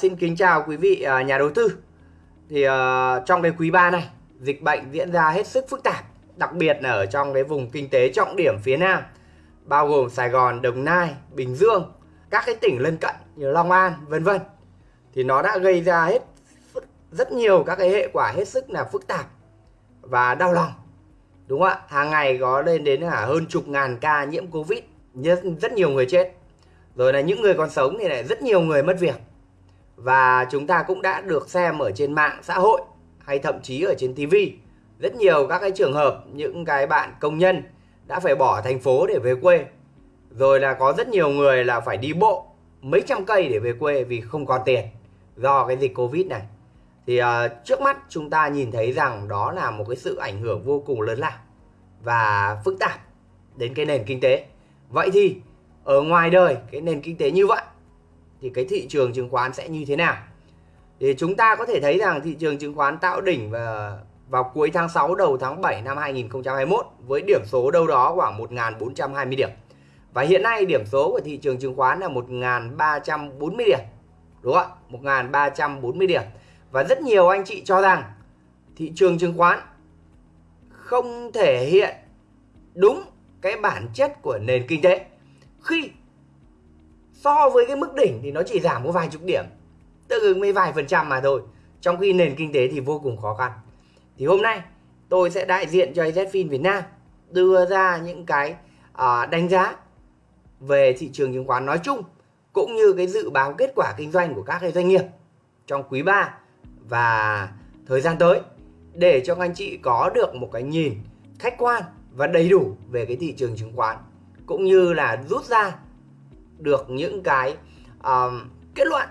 Xin kính chào quý vị à, nhà đầu tư. Thì uh, trong cái quý 3 này, dịch bệnh diễn ra hết sức phức tạp, đặc biệt là ở trong cái vùng kinh tế trọng điểm phía Nam, bao gồm Sài Gòn, Đồng Nai, Bình Dương, các cái tỉnh lân cận như Long An, vân vân. Thì nó đã gây ra hết rất nhiều các cái hệ quả hết sức là phức tạp và đau lòng. Đúng không ạ? Hàng ngày có lên đến là hơn chục ngàn ca nhiễm Covid, rất nhiều người chết. Rồi là những người còn sống thì lại rất nhiều người mất việc và chúng ta cũng đã được xem ở trên mạng xã hội hay thậm chí ở trên TV rất nhiều các cái trường hợp những cái bạn công nhân đã phải bỏ thành phố để về quê. Rồi là có rất nhiều người là phải đi bộ mấy trăm cây để về quê vì không còn tiền do cái dịch Covid này. Thì uh, trước mắt chúng ta nhìn thấy rằng đó là một cái sự ảnh hưởng vô cùng lớn lao và phức tạp đến cái nền kinh tế. Vậy thì ở ngoài đời cái nền kinh tế như vậy thì cái thị trường chứng khoán sẽ như thế nào thì chúng ta có thể thấy rằng thị trường chứng khoán tạo đỉnh và vào cuối tháng 6 đầu tháng 7 năm 2021 với điểm số đâu đó khoảng 1.420 điểm. Và hiện nay điểm số của thị trường chứng khoán là 1.340 điểm. Đúng không ạ? 1.340 điểm. Và rất nhiều anh chị cho rằng thị trường chứng khoán không thể hiện đúng cái bản chất của nền kinh tế khi so với cái mức đỉnh thì nó chỉ giảm có vài chục điểm. Tương ứng với vài phần trăm mà thôi. Trong khi nền kinh tế thì vô cùng khó khăn. Thì hôm nay tôi sẽ đại diện cho AZFIN Việt Nam đưa ra những cái uh, đánh giá về thị trường chứng khoán nói chung cũng như cái dự báo kết quả kinh doanh của các cái doanh nghiệp trong quý 3 và thời gian tới để cho anh chị có được một cái nhìn khách quan và đầy đủ về cái thị trường chứng khoán cũng như là rút ra được những cái uh, kết luận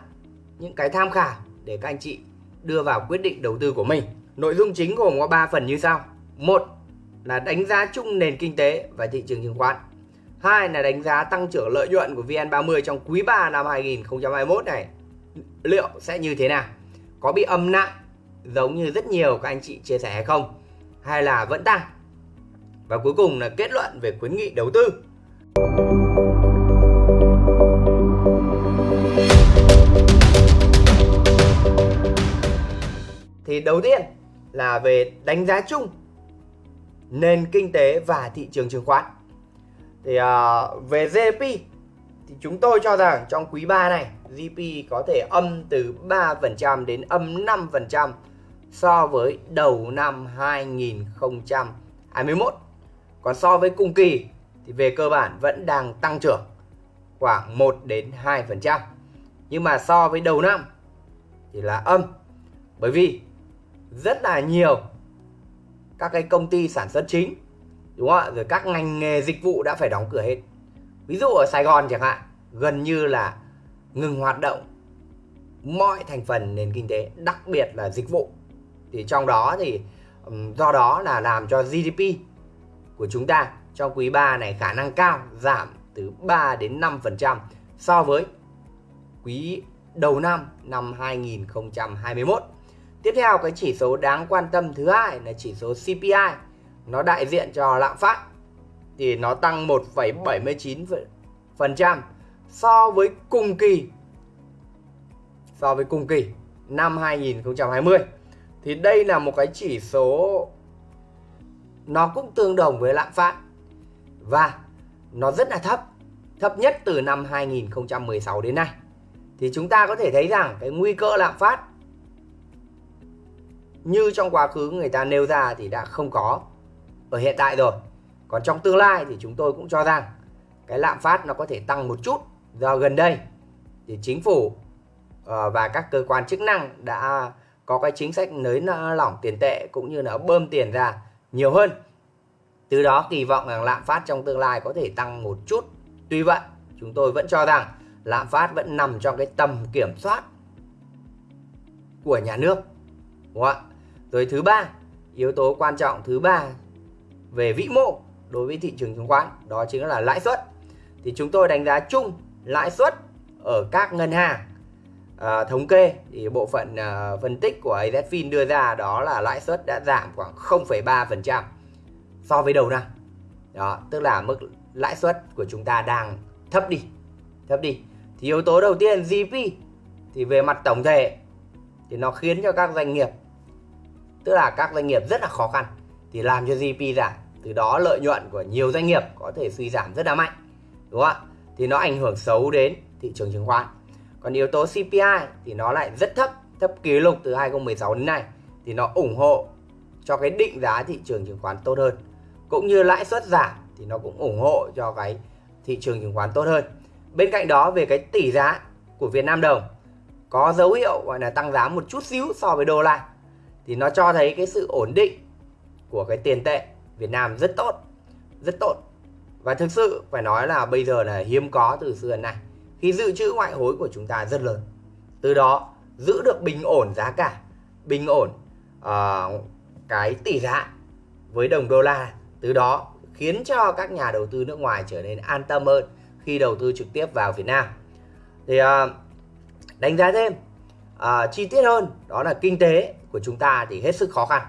những cái tham khảo để các anh chị đưa vào quyết định đầu tư của mình. Nội dung chính gồm có 3 phần như sau. Một là đánh giá chung nền kinh tế và thị trường chứng khoán. Hai là đánh giá tăng trưởng lợi nhuận của VN30 trong quý 3 năm 2021 này. Liệu sẽ như thế nào? Có bị âm nặng giống như rất nhiều các anh chị chia sẻ hay không? Hay là vẫn tăng? Và cuối cùng là kết luận về khuyến nghị đầu tư. Thì đầu tiên là về đánh giá chung nền kinh tế và thị trường chứng khoán. Thì uh, về GDP thì chúng tôi cho rằng trong quý 3 này GDP có thể âm từ 3% đến âm 5% so với đầu năm 2021 còn so với cùng kỳ thì về cơ bản vẫn đang tăng trưởng khoảng 1 đến 2% nhưng mà so với đầu năm thì là âm. Bởi vì rất là nhiều các cái công ty sản xuất chính, đúng không ạ? Rồi các ngành nghề dịch vụ đã phải đóng cửa hết. Ví dụ ở Sài Gòn chẳng hạn, gần như là ngừng hoạt động mọi thành phần nền kinh tế, đặc biệt là dịch vụ. Thì trong đó thì do đó là làm cho GDP của chúng ta trong quý 3 này khả năng cao giảm từ 3 đến 5% so với quý đầu năm năm 2021 Tiếp theo cái chỉ số đáng quan tâm thứ hai là chỉ số CPI. Nó đại diện cho lạm phát thì nó tăng 1,79% so với cùng kỳ so với cùng kỳ năm 2020. Thì đây là một cái chỉ số nó cũng tương đồng với lạm phát và nó rất là thấp, thấp nhất từ năm 2016 đến nay. Thì chúng ta có thể thấy rằng cái nguy cơ lạm phát như trong quá khứ người ta nêu ra thì đã không có. Ở hiện tại rồi. Còn trong tương lai thì chúng tôi cũng cho rằng cái lạm phát nó có thể tăng một chút do gần đây thì chính phủ ờ, và các cơ quan chức năng đã có cái chính sách nới lỏng tiền tệ cũng như là bơm tiền ra nhiều hơn. Từ đó kỳ vọng rằng lạm phát trong tương lai có thể tăng một chút. Tuy vậy, chúng tôi vẫn cho rằng lạm phát vẫn nằm trong cái tầm kiểm soát của nhà nước. Đúng không ạ? Rồi thứ ba, yếu tố quan trọng thứ ba về vĩ mô đối với thị trường chứng khoán đó chính là lãi suất. Thì chúng tôi đánh giá chung lãi suất ở các ngân hàng à, thống kê thì bộ phận à, phân tích của AZFIN đưa ra đó là lãi suất đã giảm khoảng 0,3% so với đầu năm. Đó, tức là mức lãi suất của chúng ta đang thấp đi. Thấp đi. Thì yếu tố đầu tiên GDP thì về mặt tổng thể thì nó khiến cho các doanh nghiệp tức là các doanh nghiệp rất là khó khăn. Thì làm cho GDP giảm, từ đó lợi nhuận của nhiều doanh nghiệp có thể suy giảm rất là mạnh, đúng không ạ? Thì nó ảnh hưởng xấu đến thị trường chứng khoán. Còn yếu tố CPI thì nó lại rất thấp thấp kỷ lục từ 2016 đến nay. Thì nó ủng hộ cho cái định giá thị trường chứng khoán tốt hơn. Cũng như lãi suất giảm thì nó cũng ủng hộ cho cái thị trường chứng khoán tốt hơn. Bên cạnh đó, về cái tỷ giá của Việt Nam đồng có dấu hiệu gọi là tăng giá một chút xíu so với đô la thì nó cho thấy cái sự ổn định của cái tiền tệ Việt Nam rất tốt rất tốt. Và thực sự phải nói là bây giờ là hiếm có từ xưa đến nay khi dự trữ ngoại hối của chúng ta rất lớn. Từ đó giữ được bình ổn giá cả bình ổn uh, cái tỷ giá với đồng đô la. Từ đó khiến cho các nhà đầu tư nước ngoài trở nên an tâm hơn khi đầu tư trực tiếp vào Việt Nam. Thì uh, đánh giá thêm uh, chi tiết hơn đó là kinh tế của chúng ta thì hết sức khó khăn.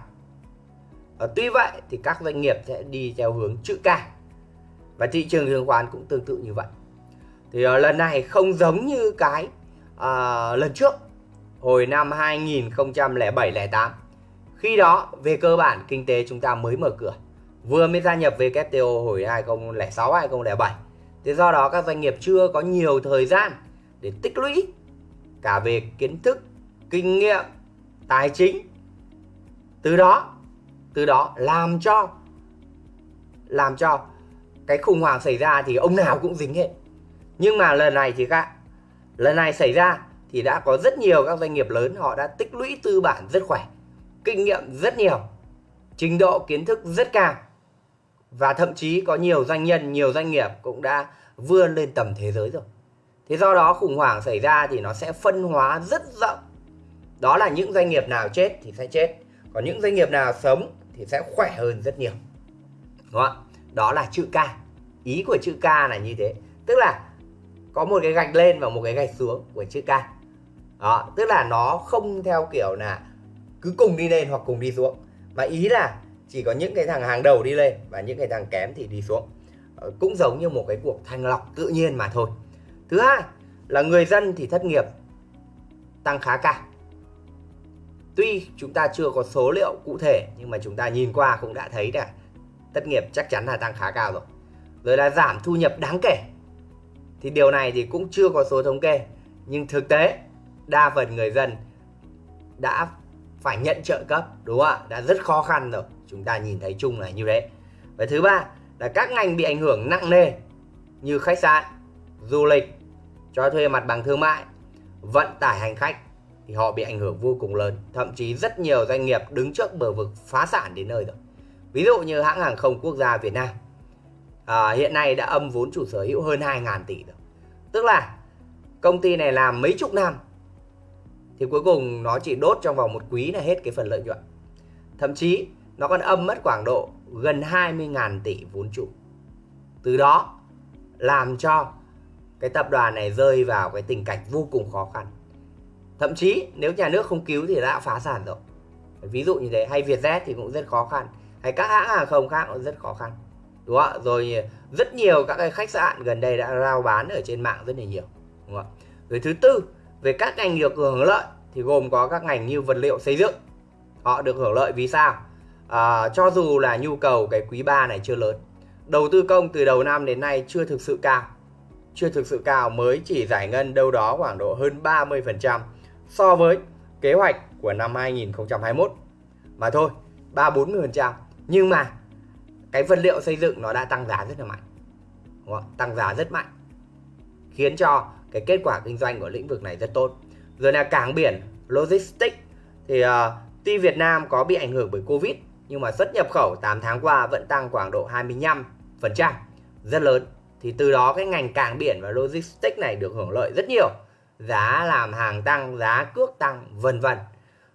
Uh, tuy vậy thì các doanh nghiệp sẽ đi theo hướng chữ K. Và thị trường chứng khoán cũng tương tự như vậy. Thì uh, lần này không giống như cái uh, lần trước hồi năm 2007 08 khi đó về cơ bản kinh tế chúng ta mới mở cửa vừa mới gia nhập WTO hồi 2006 2007 thế do đó các doanh nghiệp chưa có nhiều thời gian để tích lũy cả về kiến thức kinh nghiệm tài chính. Từ đó từ đó làm cho làm cho cái khủng hoảng xảy ra thì ông nào cũng dính hết. Nhưng mà lần này thì khác. Lần này xảy ra thì đã có rất nhiều các doanh nghiệp lớn họ đã tích lũy tư bản rất khỏe, kinh nghiệm rất nhiều, trình độ kiến thức rất cao. Và thậm chí có nhiều doanh nhân, nhiều doanh nghiệp cũng đã vươn lên tầm thế giới rồi. Thế do đó khủng hoảng xảy ra thì nó sẽ phân hóa rất rộng đó là những doanh nghiệp nào chết thì sẽ chết, còn những doanh nghiệp nào sống thì sẽ khỏe hơn rất nhiều. Đúng không? đó là chữ K ý của chữ K là như thế. Tức là có một cái gạch lên và một cái gạch xuống của chữ K đó, tức là nó không theo kiểu là cứ cùng đi lên hoặc cùng đi xuống. Mà ý là chỉ có những cái thằng hàng đầu đi lên và những cái thằng kém thì đi xuống. Ờ, cũng giống như một cái cuộc thanh lọc tự nhiên mà thôi. Thứ hai, là người dân thì thất nghiệp, tăng khá cao tuy chúng ta chưa có số liệu cụ thể, nhưng mà chúng ta nhìn qua cũng đã thấy là thất nghiệp chắc chắn là tăng khá cao rồi. Rồi là giảm thu nhập đáng kể. Thì điều này thì cũng chưa có số thống kê. Nhưng thực tế, đa phần người dân đã phải nhận trợ cấp, đúng không ạ? Đã rất khó khăn rồi. Chúng ta nhìn thấy chung là như thế. Và thứ ba là các ngành bị ảnh hưởng nặng nề như khách sạn, du lịch, cho thuê mặt bằng thương mại, vận tải hành khách thì họ bị ảnh hưởng vô cùng lớn. Thậm chí rất nhiều doanh nghiệp đứng trước bờ vực phá sản đến nơi rồi. Ví dụ như hãng hàng không quốc gia Việt Nam. À, hiện nay đã âm vốn chủ sở hữu hơn 2.000 tỷ rồi. Tức là công ty này làm mấy chục năm thì cuối cùng nó chỉ đốt trong vòng một quý là hết cái phần lợi nhuận. Thậm chí nó còn âm mất khoảng độ gần 20.000 tỷ vốn chủ. Từ đó làm cho cái tập đoàn này rơi vào cái tình cảnh vô cùng khó khăn thậm chí nếu nhà nước không cứu thì đã phá sản rồi. Ví dụ như thế hay Vietjet thì cũng rất khó khăn hay các hãng hàng không khác cũng rất khó khăn. Đúng không ạ? Rồi rất nhiều các cái khách sạn gần đây đã rao bán ở trên mạng rất là nhiều đúng không ạ? Rồi thứ tư về các ngành được hưởng lợi thì gồm có các ngành như vật liệu xây dựng. Họ được hưởng lợi vì sao? À, cho dù là nhu cầu cái quý 3 này chưa lớn đầu tư công từ đầu năm đến nay chưa thực sự cao. Chưa thực sự cao mới chỉ giải ngân đâu đó khoảng độ hơn 30% so với kế hoạch của năm 2021 mà thôi 3 40% nhưng mà cái vật liệu xây dựng nó đã tăng giá rất là mạnh. Đúng không? tăng giá rất mạnh. Khiến cho cái kết quả kinh doanh của lĩnh vực này rất tốt. Rồi là cảng biển logistics. Thì uh, tuy Việt Nam có bị ảnh hưởng bởi Covid nhưng mà xuất nhập khẩu 8 tháng qua vẫn tăng khoảng độ 25% rất lớn. Thì từ đó cái ngành cảng biển và logistics này được hưởng lợi rất nhiều giá làm hàng tăng, giá cước tăng, vân vân.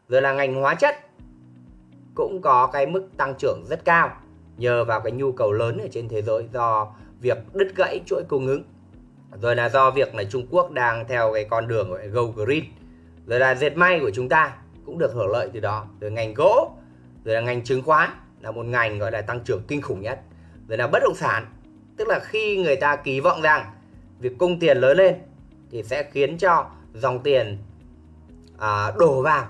Rồi là ngành hóa chất cũng có cái mức tăng trưởng rất cao nhờ vào cái nhu cầu lớn ở trên thế giới do việc đứt gãy chuỗi cung ứng. Rồi là do việc là Trung Quốc đang theo cái con đường gọi go green. Rồi là dệt may của chúng ta cũng được hưởng lợi từ đó. Rồi ngành gỗ, rồi là ngành chứng khoán là một ngành gọi là tăng trưởng kinh khủng nhất. Rồi là bất động sản, tức là khi người ta kỳ vọng rằng việc cung tiền lớn lên thì sẽ khiến cho dòng tiền à, đổ vào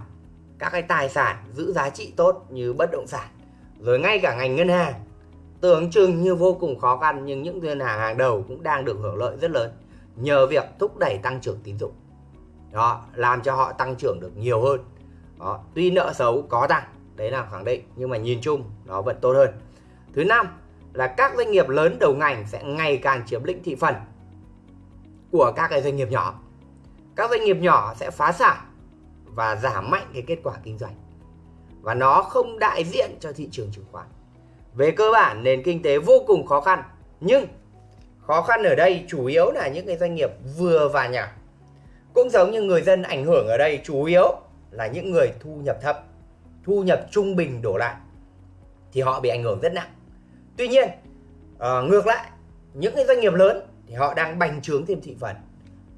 các cái tài sản giữ giá trị tốt như bất động sản. Rồi ngay cả ngành ngân hàng tưởng chừng như vô cùng khó khăn nhưng những ngân hàng hàng đầu cũng đang được hưởng lợi rất lớn nhờ việc thúc đẩy tăng trưởng tín dụng. Đó làm cho họ tăng trưởng được nhiều hơn. Đó tuy nợ xấu có tăng đấy là khẳng định nhưng mà nhìn chung nó vẫn tốt hơn. Thứ năm là các doanh nghiệp lớn đầu ngành sẽ ngày càng chiếm lĩnh thị phần của các cái doanh nghiệp nhỏ. Các doanh nghiệp nhỏ sẽ phá sản và giảm mạnh cái kết quả kinh doanh. Và nó không đại diện cho thị trường chứng khoán. Về cơ bản nền kinh tế vô cùng khó khăn. Nhưng khó khăn ở đây chủ yếu là những cái doanh nghiệp vừa và nhỏ. Cũng giống như người dân ảnh hưởng ở đây chủ yếu là những người thu nhập thấp thu nhập trung bình đổ lại thì họ bị ảnh hưởng rất nặng. Tuy nhiên uh, ngược lại những cái doanh nghiệp lớn thì họ đang bành trướng thêm thị phần,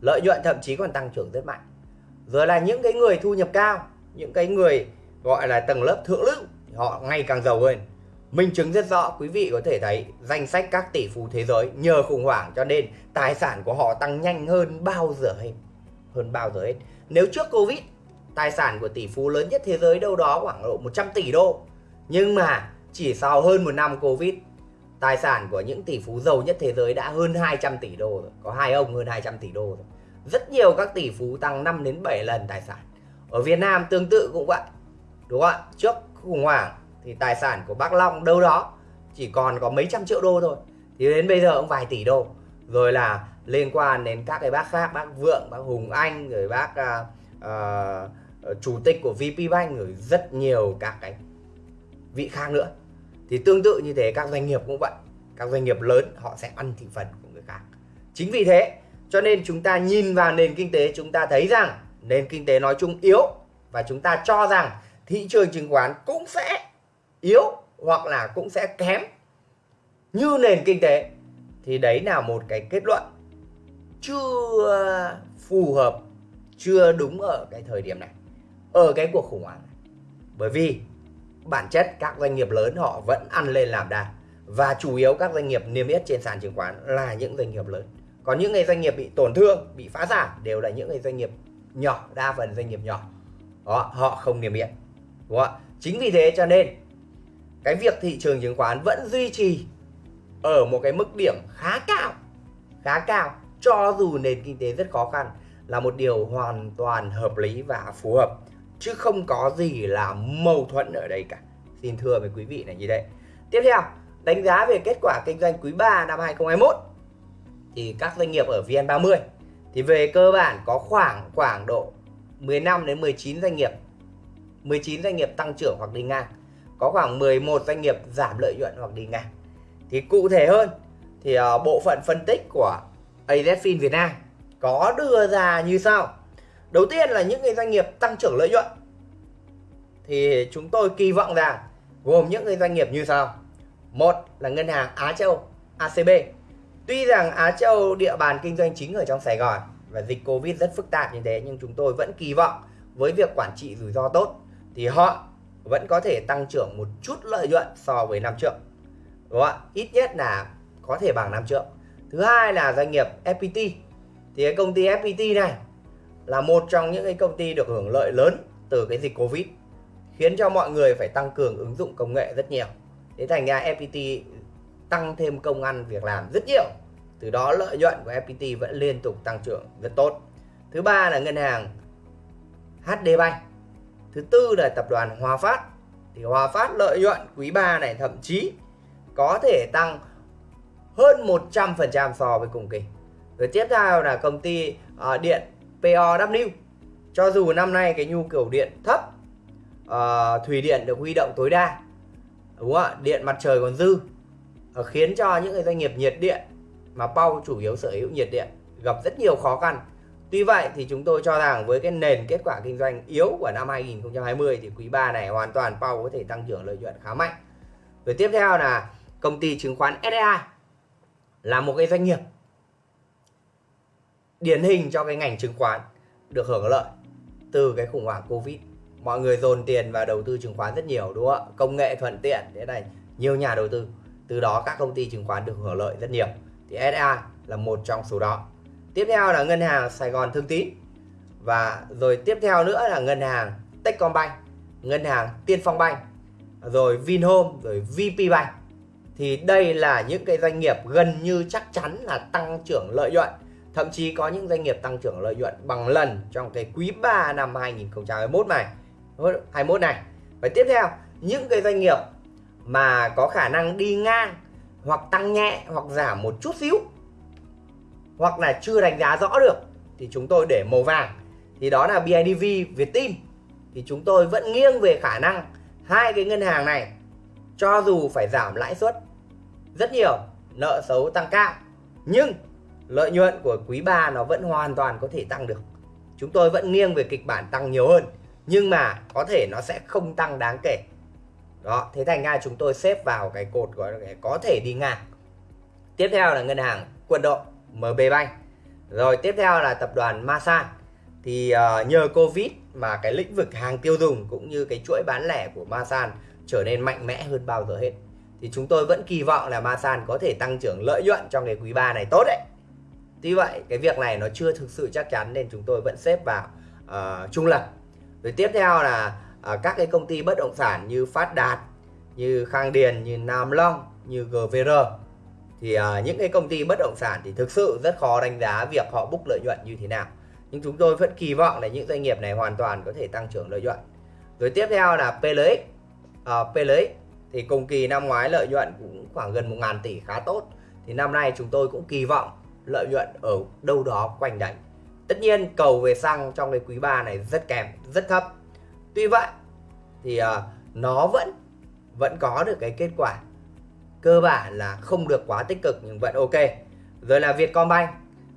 lợi nhuận thậm chí còn tăng trưởng rất mạnh. Rồi là những cái người thu nhập cao, những cái người gọi là tầng lớp thượng lưu thì họ ngày càng giàu hơn. Minh chứng rất rõ, quý vị có thể thấy danh sách các tỷ phú thế giới nhờ khủng hoảng cho nên tài sản của họ tăng nhanh hơn bao giờ hết, hơn bao giờ hết. Nếu trước covid, tài sản của tỷ phú lớn nhất thế giới đâu đó khoảng độ 100 tỷ đô. Nhưng mà chỉ sau hơn một năm covid tài sản của những tỷ phú giàu nhất thế giới đã hơn 200 tỷ đô rồi. Có hai ông hơn 200 tỷ đô rồi. Rất nhiều các tỷ phú tăng 5 đến 7 lần tài sản. Ở Việt Nam tương tự cũng vậy đúng không ạ? Trước khủng hoảng thì tài sản của bác Long đâu đó chỉ còn có mấy trăm triệu đô thôi. Thì đến bây giờ cũng vài tỷ đô. Rồi là liên quan đến các cái bác khác bác Vượng bác Hùng Anh rồi bác uh, uh, chủ tịch của VP Bank rồi rất nhiều các cái vị khác nữa thì tương tự như thế, các doanh nghiệp cũng vậy. Các doanh nghiệp lớn, họ sẽ ăn thị phần của người khác. Chính vì thế, cho nên chúng ta nhìn vào nền kinh tế, chúng ta thấy rằng nền kinh tế nói chung yếu và chúng ta cho rằng thị trường chứng khoán cũng sẽ yếu hoặc là cũng sẽ kém như nền kinh tế. Thì đấy là một cái kết luận chưa phù hợp, chưa đúng ở cái thời điểm này, ở cái cuộc khủng hoảng này. Bởi vì bản chất các doanh nghiệp lớn họ vẫn ăn lên làm đà và chủ yếu các doanh nghiệp niêm yết trên sàn chứng khoán là những doanh nghiệp lớn. Còn những người doanh nghiệp bị tổn thương, bị phá sản đều là những người doanh nghiệp nhỏ, đa phần doanh nghiệp nhỏ. Đó, họ không niêm yết. Đúng không? chính vì thế cho nên, cái việc thị trường chứng khoán vẫn duy trì ở một cái mức điểm khá cao khá cao, cho dù nền kinh tế rất khó khăn là một điều hoàn toàn hợp lý và phù hợp chứ không có gì là mâu thuẫn ở đây cả. Xin thưa với quý vị là như vậy tiếp theo đánh giá về kết quả kinh doanh quý 3 năm 2021 thì các doanh nghiệp ở VN30 thì về cơ bản có khoảng khoảng độ 15 đến 19 doanh nghiệp. 19 doanh nghiệp tăng trưởng hoặc đi ngang. Có khoảng 11 doanh nghiệp giảm lợi nhuận hoặc đi ngang. Thì cụ thể hơn thì uh, bộ phận phân tích của AZFIN Việt Nam có đưa ra như sau đầu tiên là những cái doanh nghiệp tăng trưởng lợi nhuận. Thì chúng tôi kỳ vọng rằng gồm những cái doanh nghiệp như sau. Một là ngân hàng Á Châu ACB tuy rằng Á Châu địa bàn kinh doanh chính ở trong Sài Gòn và dịch Covid rất phức tạp như thế, nhưng chúng tôi vẫn kỳ vọng với việc quản trị rủi ro tốt thì họ vẫn có thể tăng trưởng một chút lợi nhuận so với năm trước. Đúng không ạ? Ít nhất là có thể bằng năm trước. Thứ hai là doanh nghiệp FPT thì cái công ty FPT này là một trong những cái công ty được hưởng lợi lớn từ cái dịch Covid khiến cho mọi người phải tăng cường ứng dụng công nghệ rất nhiều. Thế thành ra FPT tăng thêm công ăn việc làm rất nhiều. Từ đó lợi nhuận của FPT vẫn liên tục tăng trưởng rất tốt. Thứ ba là ngân hàng HD Bank. Thứ tư là tập đoàn Hòa Phát. Thì Hòa Phát lợi nhuận quý 3 này thậm chí có thể tăng hơn 100% so với cùng kỳ. Rồi tiếp theo là công ty uh, điện POW cho dù năm nay cái nhu cầu điện thấp uh, thủy điện được huy động tối đa đúng không ạ? Điện mặt trời còn dư uh, khiến cho những cái doanh nghiệp nhiệt điện mà Pau chủ yếu sở hữu nhiệt điện gặp rất nhiều khó khăn. Tuy vậy thì chúng tôi cho rằng với cái nền kết quả kinh doanh yếu của năm 2020 thì quý 3 này hoàn toàn Pau có thể tăng trưởng lợi nhuận khá mạnh. Rồi tiếp theo là công ty chứng khoán SSI là một cái doanh nghiệp điển hình cho cái ngành chứng khoán được hưởng lợi từ cái khủng hoảng Covid. Mọi người dồn tiền vào đầu tư chứng khoán rất nhiều đúng không ạ? Công nghệ thuận tiện thế này, nhiều nhà đầu tư. Từ đó các công ty chứng khoán được hưởng lợi rất nhiều. Thì SA là một trong số đó. Tiếp theo là ngân hàng Sài Gòn Thương Tín và rồi tiếp theo nữa là ngân hàng Techcombank ngân hàng Tiên Phong Bank rồi Vinhome rồi VP Bank thì đây là những cái doanh nghiệp gần như chắc chắn là tăng trưởng lợi nhuận thậm chí có những doanh nghiệp tăng trưởng lợi nhuận bằng lần trong cái quý 3 năm 2021 này. Ờ, 21 này. Và tiếp theo những cái doanh nghiệp mà có khả năng đi ngang hoặc tăng nhẹ hoặc giảm một chút xíu hoặc là chưa đánh giá rõ được thì chúng tôi để màu vàng. Thì đó là BIDV, Viettin. thì chúng tôi vẫn nghiêng về khả năng hai cái ngân hàng này cho dù phải giảm lãi suất rất nhiều nợ xấu tăng cao nhưng lợi nhuận của quý 3 nó vẫn hoàn toàn có thể tăng được. Chúng tôi vẫn nghiêng về kịch bản tăng nhiều hơn nhưng mà có thể nó sẽ không tăng đáng kể. Đó thế thành ra chúng tôi xếp vào cái cột gọi là có thể đi ngang. Tiếp theo là ngân hàng quân đội MB Bank. Rồi tiếp theo là tập đoàn Masan. Thì uh, nhờ Covid mà cái lĩnh vực hàng tiêu dùng cũng như cái chuỗi bán lẻ của Masan trở nên mạnh mẽ hơn bao giờ hết. Thì chúng tôi vẫn kỳ vọng là Masan có thể tăng trưởng lợi nhuận trong cái quý 3 này tốt đấy. Tuy vậy cái việc này nó chưa thực sự chắc chắn nên chúng tôi vẫn xếp vào uh, trung lập. Rồi tiếp theo là uh, các cái công ty bất động sản như Phát Đạt như Khang Điền như Nam Long như GVR thì uh, những cái công ty bất động sản thì thực sự rất khó đánh giá việc họ book lợi nhuận như thế nào. Nhưng chúng tôi vẫn kỳ vọng là những doanh nghiệp này hoàn toàn có thể tăng trưởng lợi nhuận. Rồi tiếp theo là PLX uh, PLX thì cùng kỳ năm ngoái lợi nhuận cũng khoảng gần 1 ngàn tỷ khá tốt. Thì năm nay chúng tôi cũng kỳ vọng lợi nhuận ở đâu đó quanh đấy. Tất nhiên cầu về xăng trong cái quý 3 này rất kém rất thấp. Tuy vậy thì uh, nó vẫn vẫn có được cái kết quả cơ bản là không được quá tích cực nhưng vẫn ok. Rồi là Vietcombank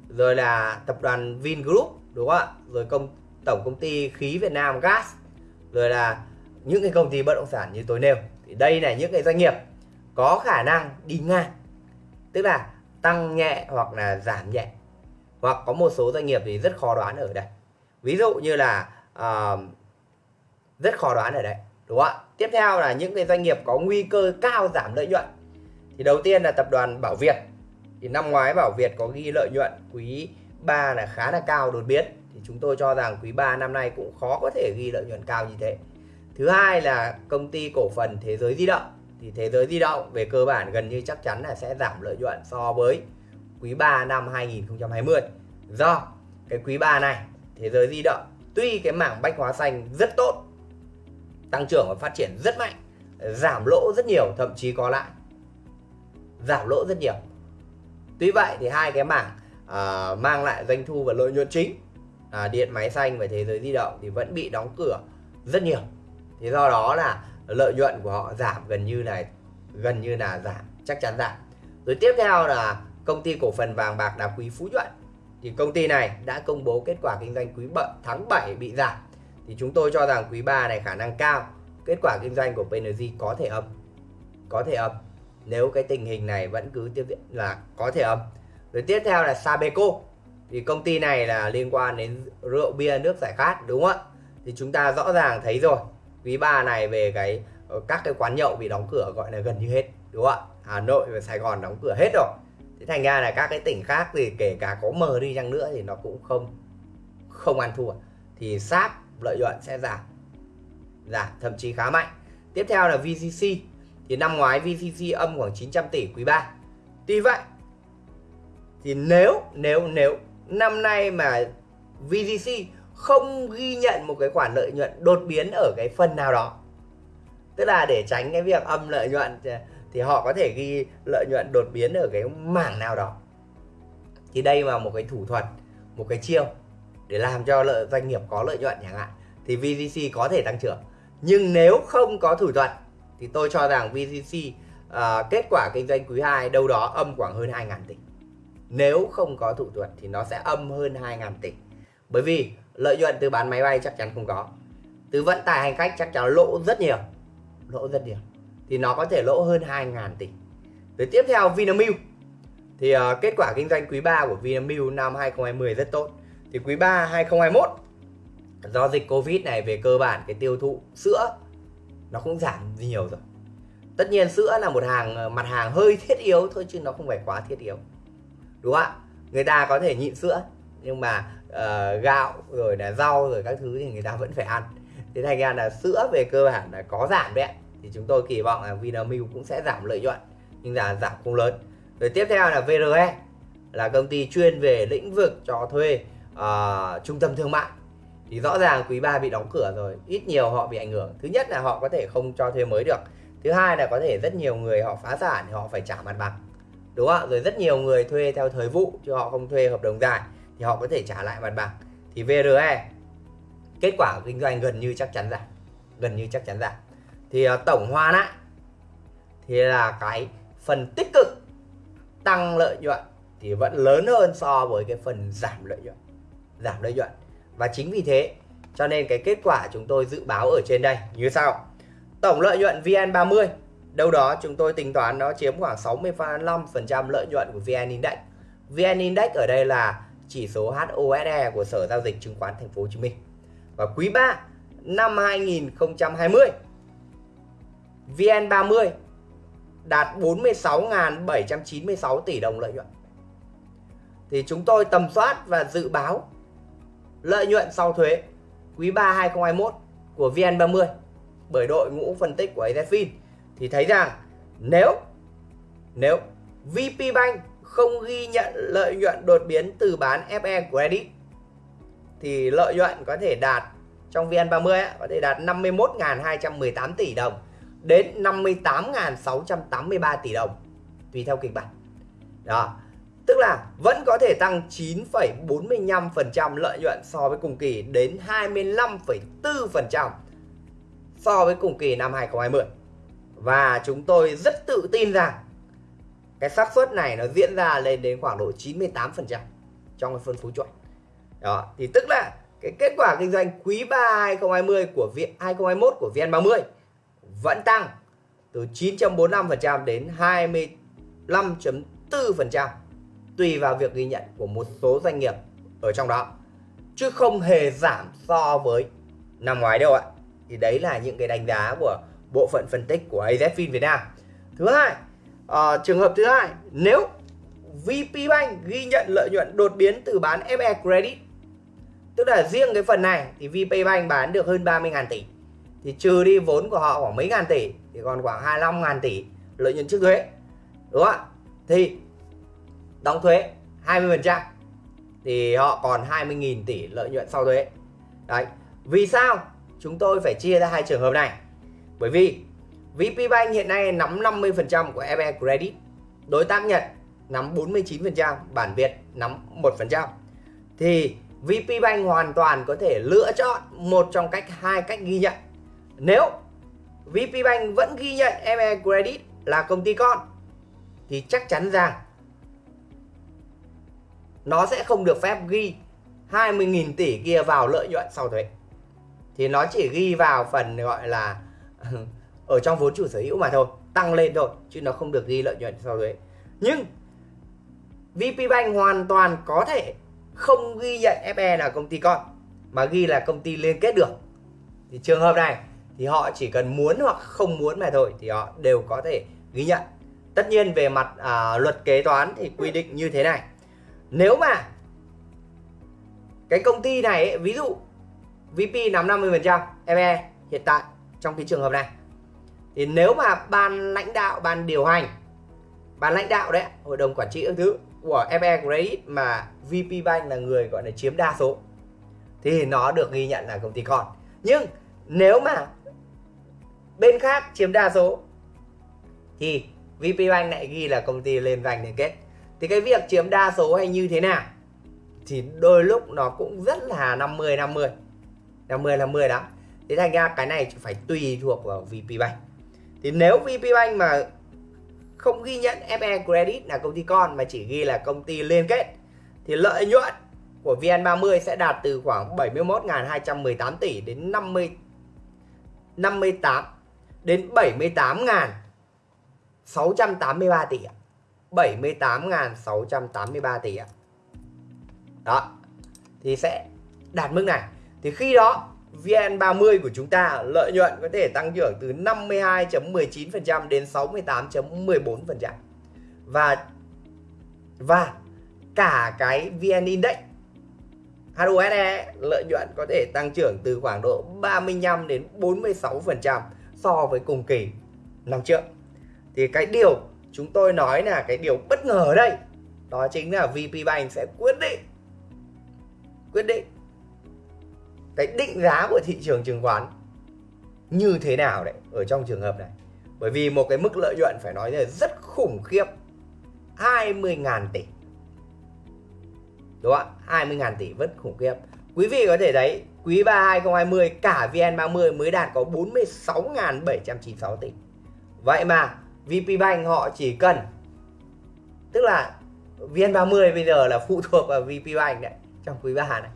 rồi là tập đoàn Vingroup đúng không ạ? Rồi công tổng công ty khí Việt Nam Gas rồi là những cái công ty bất động sản như tôi nêu. Thì đây là những cái doanh nghiệp có khả năng đi ngang. Tức là tăng nhẹ hoặc là giảm nhẹ. Hoặc có một số doanh nghiệp thì rất khó đoán ở đây. Ví dụ như là uh, rất khó đoán ở đây đúng không ạ? Tiếp theo là những cái doanh nghiệp có nguy cơ cao giảm lợi nhuận. Thì đầu tiên là tập đoàn Bảo Việt. Thì năm ngoái Bảo Việt có ghi lợi nhuận quý 3 là khá là cao đột biến. Thì chúng tôi cho rằng quý 3 năm nay cũng khó có thể ghi lợi nhuận cao như thế. Thứ hai là công ty cổ phần Thế giới di động thì Thế giới di động về cơ bản gần như chắc chắn là sẽ giảm lợi nhuận so với quý 3 năm 2020 do cái quý 3 này Thế giới di động tuy cái mảng bách hóa xanh rất tốt tăng trưởng và phát triển rất mạnh giảm lỗ rất nhiều thậm chí có lại giảm lỗ rất nhiều. Tuy vậy thì hai cái mảng à, mang lại doanh thu và lợi nhuận chính à, điện máy xanh và thế giới di động thì vẫn bị đóng cửa rất nhiều. Thì do đó là lợi nhuận của họ giảm gần như này, gần như là giảm, chắc chắn giảm. Rồi tiếp theo là công ty cổ phần vàng bạc đá quý phú nhuận. Thì công ty này đã công bố kết quả kinh doanh quý bận tháng 7 bị giảm. Thì chúng tôi cho rằng quý 3 này khả năng cao, kết quả kinh doanh của PNG có thể âm, có thể âm. Nếu cái tình hình này vẫn cứ tiếp diễn là có thể âm. Rồi tiếp theo là Sabeco. Thì công ty này là liên quan đến rượu bia nước giải khát, đúng không ạ? Thì chúng ta rõ ràng thấy rồi quý 3 này về cái ờ, các cái quán nhậu bị đóng cửa gọi là gần như hết, đúng không ạ? Hà Nội và Sài Gòn đóng cửa hết rồi. Thế thành ra là các cái tỉnh khác thì kể cả có mờ đi chăng nữa thì nó cũng không không ăn thua. Thì sáp lợi nhuận sẽ giảm giảm thậm chí khá mạnh. Tiếp theo là VCC thì năm ngoái VCC âm khoảng 900 tỷ quý 3 tuy vậy, thì nếu nếu nếu năm nay mà VCC không ghi nhận một cái khoản lợi nhuận đột biến ở cái phần nào đó. Tức là để tránh cái việc âm lợi nhuận thì họ có thể ghi lợi nhuận đột biến ở cái mảng nào đó. Thì đây là một cái thủ thuật một cái chiêu để làm cho lợi doanh nghiệp có lợi nhuận chẳng hạn. Thì VCC có thể tăng trưởng. Nhưng nếu không có thủ thuật thì tôi cho rằng VCC uh, à, kết quả kinh doanh quý 2 đâu đó âm khoảng hơn 2.000 tỷ. Nếu không có thủ thuật thì nó sẽ âm hơn 2.000 tỷ. Bởi vì lợi nhuận từ bán máy bay chắc chắn không có. Từ vận tải hành khách chắc chắn lỗ rất nhiều. Lỗ rất nhiều. Thì nó có thể lỗ hơn 2.000 tỷ. Rồi tiếp theo Vinamilk. Thì uh, kết quả kinh doanh quý 3 của Vinamilk năm 2020 rất tốt. Thì quý 3 2021 do dịch Covid này về cơ bản cái tiêu thụ sữa nó cũng giảm nhiều rồi. Tất nhiên sữa là một hàng ờ, mặt hàng hơi thiết yếu thôi chứ nó không phải quá thiết yếu. Đúng không ạ? Người ta có thể nhịn sữa nhưng mà uh, gạo rồi là rau rồi các thứ thì người ta vẫn phải ăn. Thế thành ra là sữa về cơ bản là có giảm đấy thì chúng tôi kỳ vọng là Vinamilk cũng sẽ giảm lợi nhuận nhưng là giảm không lớn. Rồi tiếp theo là VRE là công ty chuyên về lĩnh vực cho thuê uh, trung tâm thương mại. Thì rõ ràng quý 3 bị đóng cửa rồi ít nhiều họ bị ảnh hưởng. Thứ nhất là họ có thể không cho thuê mới được. Thứ hai là có thể rất nhiều người họ phá sản thì họ phải trả mặt bằng. Đúng không ạ? Rồi rất nhiều người thuê theo thời vụ chứ họ không thuê hợp đồng dài thì họ có thể trả lại mặt bằng. Thì VRE kết quả kinh doanh gần như chắc chắn giảm gần như chắc chắn giảm thì uh, tổng hòa lại thì là cái phần tích cực tăng lợi nhuận thì vẫn lớn hơn so với cái phần giảm lợi nhuận giảm lợi nhuận. Và chính vì thế cho nên cái kết quả chúng tôi dự báo ở trên đây như sau. Tổng lợi nhuận VN30 đâu đó chúng tôi tính toán nó chiếm khoảng 65% lợi nhuận của VN Index. VN Index ở đây là chỉ số HOSE của Sở giao dịch chứng khoán Thành phố Hồ Chí Minh và quý 3 năm 2020 VN30 đạt 46.796 tỷ đồng lợi nhuận. Thì chúng tôi tầm soát và dự báo lợi nhuận sau thuế quý 3 2021 của VN30 bởi đội ngũ phân tích của AZFIN thì thấy rằng nếu nếu VP Bank không ghi nhận lợi nhuận đột biến từ bán FE Credit thì lợi nhuận có thể đạt trong VN30 ấy, có thể đạt 51.218 tỷ đồng đến 58.683 tỷ đồng tùy theo kịch bản. Đó. Tức là vẫn có thể tăng 9,45% lợi nhuận so với cùng kỳ đến 25,4% so với cùng kỳ năm 2020. Và chúng tôi rất tự tin rằng cái xác suất này nó diễn ra lên đến khoảng độ 98% trong cái phân phối chuẩn. Đó, thì tức là cái kết quả kinh doanh quý 3 2020 của viện 2021 của VN30 vẫn tăng từ 9.45% đến 25.4% tùy vào việc ghi nhận của một số doanh nghiệp ở trong đó chứ không hề giảm so với năm ngoái đâu ạ. Thì đấy là những cái đánh giá của bộ phận phân tích của AZFIN Việt Nam. Thứ hai, uh, trường hợp thứ hai, nếu VP Bank ghi nhận lợi nhuận đột biến từ bán FE Credit Tức là riêng cái phần này thì VP Bank bán được hơn 30.000 tỷ. Thì trừ đi vốn của họ khoảng mấy ngàn tỷ thì còn khoảng 25 ngàn tỷ lợi nhuận trước thuế đúng không ạ? Thì đóng thuế 20% thì họ còn 20.000 tỷ lợi nhuận sau thuế. Đấy vì sao? Chúng tôi phải chia ra hai trường hợp này. Bởi vì VP Bank hiện nay nắm 50% của FE Credit, đối tác Nhật nắm 49% bản Việt nắm 1% thì VP Bank hoàn toàn có thể lựa chọn một trong cách, hai cách ghi nhận nếu VP Bank vẫn ghi nhận ME Credit là công ty con, thì chắc chắn rằng nó sẽ không được phép ghi 20.000 tỷ kia vào lợi nhuận sau thuế. Thì nó chỉ ghi vào phần gọi là ở trong vốn chủ sở hữu mà thôi, tăng lên thôi chứ nó không được ghi lợi nhuận sau thuế. Nhưng VP Bank hoàn toàn có thể không ghi nhận FE là công ty con mà ghi là công ty liên kết được. Thì trường hợp này thì họ chỉ cần muốn hoặc không muốn mà thôi thì họ đều có thể ghi nhận tất nhiên về mặt à, luật kế toán thì quy định như thế này nếu mà cái công ty này ấy, ví dụ VP nắm 50% fe hiện tại trong cái trường hợp này thì nếu mà ban lãnh đạo, ban điều hành, ban lãnh đạo đấy, hội đồng quản trị các thứ của FE Credit mà VP Bank là người gọi là chiếm đa số, thì nó được ghi nhận là công ty con. Nhưng nếu mà bên khác chiếm đa số, thì VP Bank lại ghi là công ty lên vành liên kết. Thì cái việc chiếm đa số hay như thế nào thì đôi lúc nó cũng rất là 50 50 50 50 đó thế thành ra cái này phải tùy thuộc vào VP Bank thì nếu Vpbank mà không ghi nhận FE Credit là công ty con mà chỉ ghi là công ty liên kết, thì lợi nhuận của VN30 sẽ đạt từ khoảng 71.218 tỷ đến 50 58 đến 78.683 tỷ ạ. 78.683 tỷ ạ. Đó. Thì sẽ đạt mức này. Thì khi đó VN30 của chúng ta, lợi nhuận có thể tăng trưởng từ 52.19% đến 68.14%. Và và cả cái VN Index HUSE lợi nhuận có thể tăng trưởng từ khoảng độ 35 đến 46% so với cùng kỳ năm trước. Thì cái điều chúng tôi nói là cái điều bất ngờ ở đây, đó chính là VP Bank sẽ quyết định quyết định cái định giá của thị trường chứng khoán như thế nào đấy, ở trong trường hợp này. Bởi vì một cái mức lợi nhuận phải nói là rất khủng khiếp 20.000 tỷ. Đúng không ạ? 20.000 tỷ rất khủng khiếp. Quý vị có thể thấy, quý 3 2020 cả VN30 mới đạt có 46.796 tỷ. Vậy mà VP Bank họ chỉ cần, tức là VN30 bây giờ là phụ thuộc vào VP Bank đấy, trong quý 3 này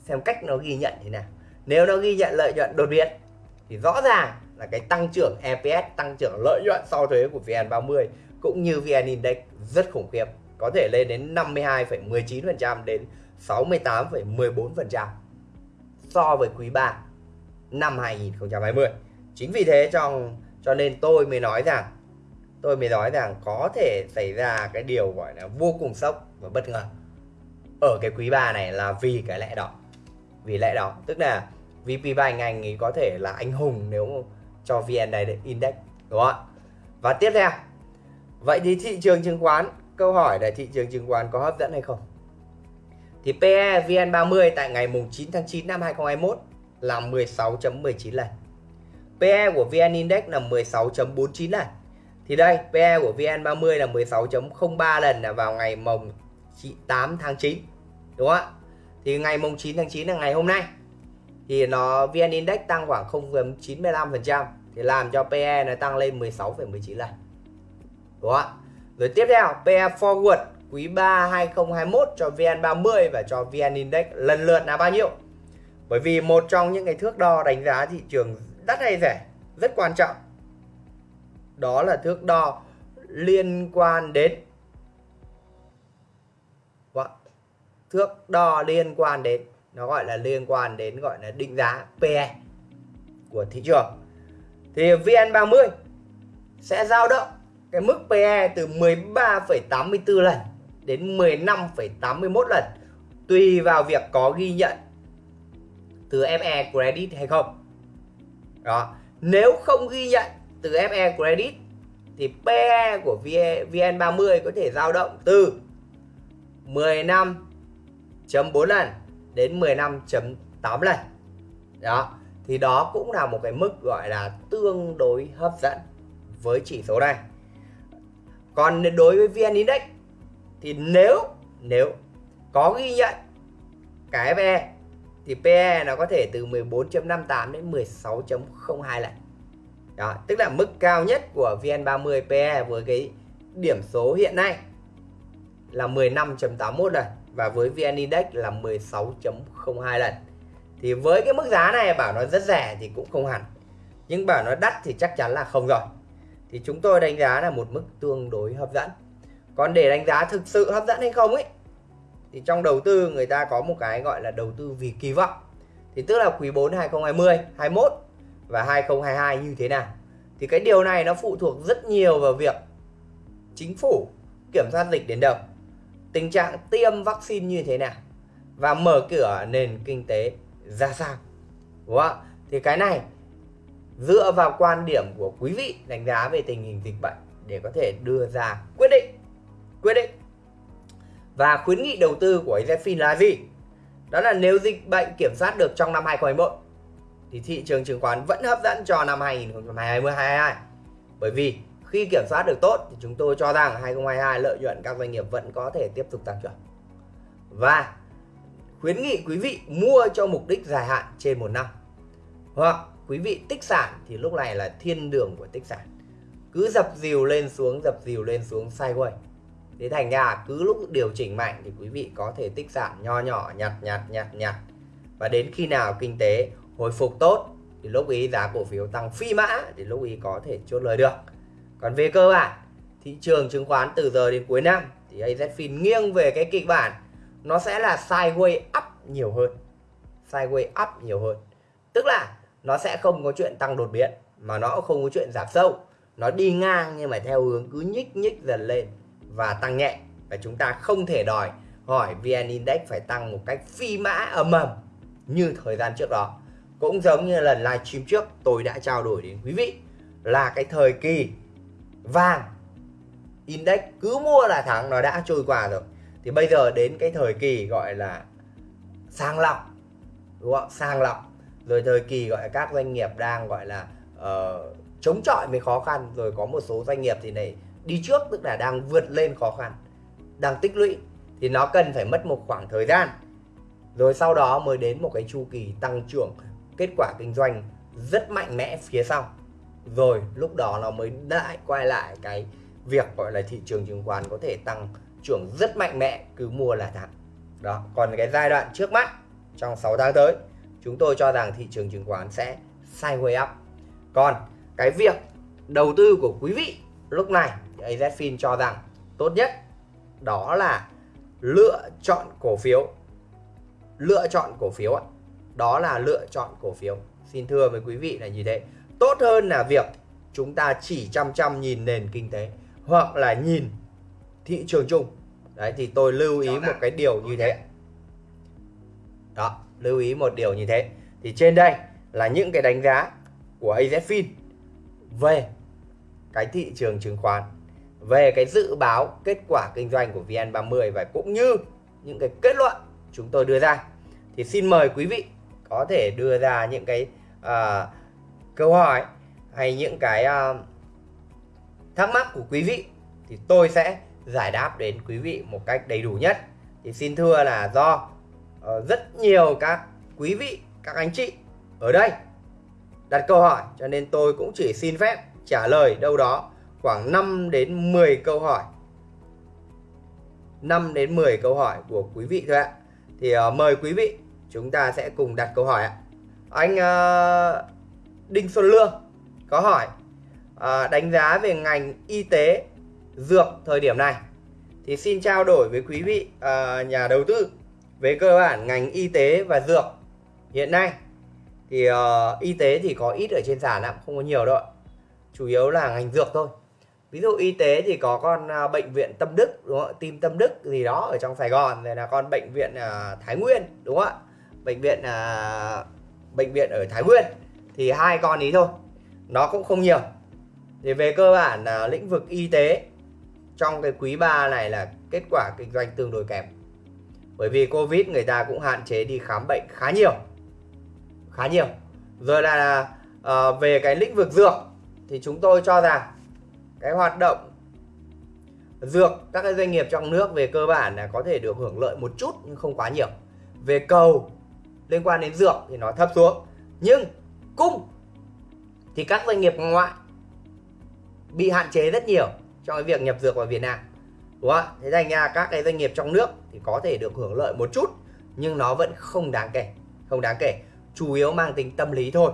xem cách nó ghi nhận thế nào nếu nó ghi nhận lợi nhuận đột biến thì rõ ràng là cái tăng trưởng EPS tăng trưởng lợi nhuận sau thuế của VN30 cũng như VN Index rất khủng khiếp có thể lên đến 52,19% đến 68,14% so với quý 3 năm 2020. Chính vì thế trong cho nên tôi mới nói rằng tôi mới nói rằng có thể xảy ra cái điều gọi là vô cùng sốc và bất ngờ ở cái quý 3 này là vì cái lẽ đó. Vì lẽ đó, tức là VP Bank anh ấy có thể là anh hùng nếu cho VN Index đúng không ạ? Và tiếp theo, vậy thì thị trường chứng khoán câu hỏi là thị trường chứng khoán có hấp dẫn hay không? Thì PE VN30 tại ngày mùng 9 tháng 9 năm 2021 là 16.19 lần. PE của VN Index là 16.49 lần. Thì đây, PE của VN30 là 16.03 lần là vào ngày mùng 8 tháng 9. Đúng không ạ? Thì ngày mùng 9 tháng 9 là ngày hôm nay. Thì nó VN Index tăng khoảng 0,95% thì làm cho PE nó tăng lên 16,19 lần. Đúng không? Rồi tiếp theo, PE forward quý 3 2021 cho VN30 và cho VN Index lần lượt là bao nhiêu? Bởi vì một trong những cái thước đo đánh giá thị trường đắt hay rẻ rất quan trọng. Đó là thước đo liên quan đến thước đo liên quan đến nó gọi là liên quan đến gọi là định giá PE của thị trường. Thì VN30 sẽ dao động cái mức PE từ 13,84 lần đến 15,81 lần tùy vào việc có ghi nhận từ FE Credit hay không. Đó, nếu không ghi nhận từ FE Credit thì PE của VN30 có thể dao động từ 15.4 lần đến 15.8 lần. Đó, thì đó cũng là một cái mức gọi là tương đối hấp dẫn với chỉ số này. Còn đối với vn index thì nếu nếu có ghi nhận cái PE thì PE nó có thể từ 14.58 đến 16.02 lần. Đó tức là mức cao nhất của VN30 PE với cái điểm số hiện nay là 15.81 lần và với VN Index là 16.02 lần. Thì với cái mức giá này, bảo nó rất rẻ thì cũng không hẳn. Nhưng bảo nó đắt thì chắc chắn là không rồi. Thì chúng tôi đánh giá là một mức tương đối hấp dẫn. Còn để đánh giá thực sự hấp dẫn hay không ấy, thì trong đầu tư người ta có một cái gọi là đầu tư vì kỳ vọng. Thì tức là quý 4 2020 21 và 2022 như thế nào. Thì cái điều này nó phụ thuộc rất nhiều vào việc chính phủ kiểm soát dịch đến đâu tình trạng tiêm vaccine như thế nào và mở cửa nền kinh tế ra sao. Đúng không thì cái này, dựa vào quan điểm của quý vị đánh giá về tình hình dịch bệnh để có thể đưa ra quyết định. Quyết định. Và khuyến nghị đầu tư của AZFIN là gì? Đó là nếu dịch bệnh kiểm soát được trong năm 2021 thì thị trường chứng khoán vẫn hấp dẫn cho năm 2022 bởi vì khi kiểm soát được tốt thì chúng tôi cho rằng 2022 lợi nhuận các doanh nghiệp vẫn có thể tiếp tục tăng trưởng. Và khuyến nghị quý vị mua cho mục đích dài hạn trên một năm. Hoặc quý vị tích sản thì lúc này là thiên đường của tích sản. Cứ dập dìu lên xuống, dập dìu lên xuống sideways thế thành ra cứ lúc điều chỉnh mạnh thì quý vị có thể tích sản nho nhỏ, nhặt nhặt nhặt nhặt. Và đến khi nào kinh tế hồi phục tốt thì lúc ý giá cổ phiếu tăng phi mã thì lúc ý có thể chốt lời được còn về cơ bản, thị trường chứng khoán từ giờ đến cuối năm thì AZFIN nghiêng về cái kịch bản nó sẽ là sideways up nhiều hơn. Sideways up nhiều hơn. Tức là nó sẽ không có chuyện tăng đột biến, mà nó cũng không có chuyện giảm sâu. Nó đi ngang nhưng mà theo hướng cứ nhích nhích dần lên và tăng nhẹ. Và chúng ta không thể đòi hỏi VN Index phải tăng một cách phi mã ầm ầm như thời gian trước đó. Cũng giống như lần livestream trước tôi đã trao đổi đến quý vị là cái thời kỳ vàng. Index cứ mua là thắng nó đã trôi qua rồi. Thì bây giờ đến cái thời kỳ gọi là sang lọc đúng không? Sang lọc. Rồi thời kỳ gọi là các doanh nghiệp đang gọi là uh, chống chọi với khó khăn. Rồi có một số doanh nghiệp thì này đi trước tức là đang vượt lên khó khăn đang tích lũy. Thì nó cần phải mất một khoảng thời gian. Rồi sau đó mới đến một cái chu kỳ tăng trưởng kết quả kinh doanh rất mạnh mẽ phía sau rồi, lúc đó nó mới lại quay lại cái việc gọi là thị trường chứng khoán có thể tăng trưởng rất mạnh mẽ cứ mua là thắng. Đó, còn cái giai đoạn trước mắt, trong 6 tháng tới, chúng tôi cho rằng thị trường chứng khoán sẽ sideways up. Còn cái việc đầu tư của quý vị lúc này AZFIN cho rằng tốt nhất đó là lựa chọn cổ phiếu. Lựa chọn cổ phiếu đó là lựa chọn cổ phiếu. Xin thưa với quý vị là như thế tốt hơn là việc chúng ta chỉ chăm chăm nhìn nền kinh tế hoặc là nhìn thị trường chung. Đấy thì tôi lưu ý một cái điều như thế. Đó lưu ý một điều như thế. Thì trên đây là những cái đánh giá của AZFIN về cái thị trường chứng khoán về cái dự báo kết quả kinh doanh của VN30 và cũng như những cái kết luận chúng tôi đưa ra. Thì xin mời quý vị có thể đưa ra những cái uh, câu hỏi hay những cái uh, thắc mắc của quý vị thì tôi sẽ giải đáp đến quý vị một cách đầy đủ nhất. Thì xin thưa là do uh, rất nhiều các quý vị các anh chị ở đây đặt câu hỏi cho nên tôi cũng chỉ xin phép trả lời đâu đó khoảng 5 đến 10 câu hỏi. 5 đến 10 câu hỏi của quý vị thôi ạ. Thì uh, mời quý vị chúng ta sẽ cùng đặt câu hỏi ạ. Anh uh, Đinh Xuân Lương có hỏi à, đánh giá về ngành y tế dược thời điểm này thì xin trao đổi với quý vị à, nhà đầu tư về cơ bản ngành y tế và dược hiện nay. Thì uh, y tế thì có ít ở trên sàn lắm không có nhiều đâu chủ yếu là ngành dược thôi. Ví dụ y tế thì có con uh, bệnh viện tâm đức đúng không tim tâm đức gì đó ở trong sài gòn rồi là con bệnh viện uh, thái nguyên đúng không ạ? Bệnh viện uh, bệnh viện ở thái nguyên thì hai con ý thôi. Nó cũng không nhiều. Thì về cơ bản là lĩnh vực y tế trong cái quý 3 này là kết quả kinh doanh tương đối kém. Bởi vì covid người ta cũng hạn chế đi khám bệnh khá nhiều. Khá nhiều. Rồi là à, về cái lĩnh vực dược thì chúng tôi cho rằng cái hoạt động dược các cái doanh nghiệp trong nước về cơ bản là có thể được hưởng lợi một chút nhưng không quá nhiều. Về cầu liên quan đến dược thì nó thấp xuống. Nhưng cung thì các doanh nghiệp ngoại bị hạn chế rất nhiều trong cái việc nhập dược vào Việt Nam. Đúng không thế thành ra các cái doanh nghiệp trong nước thì có thể được hưởng lợi một chút nhưng nó vẫn không đáng kể không đáng kể. Chủ yếu mang tính tâm lý thôi.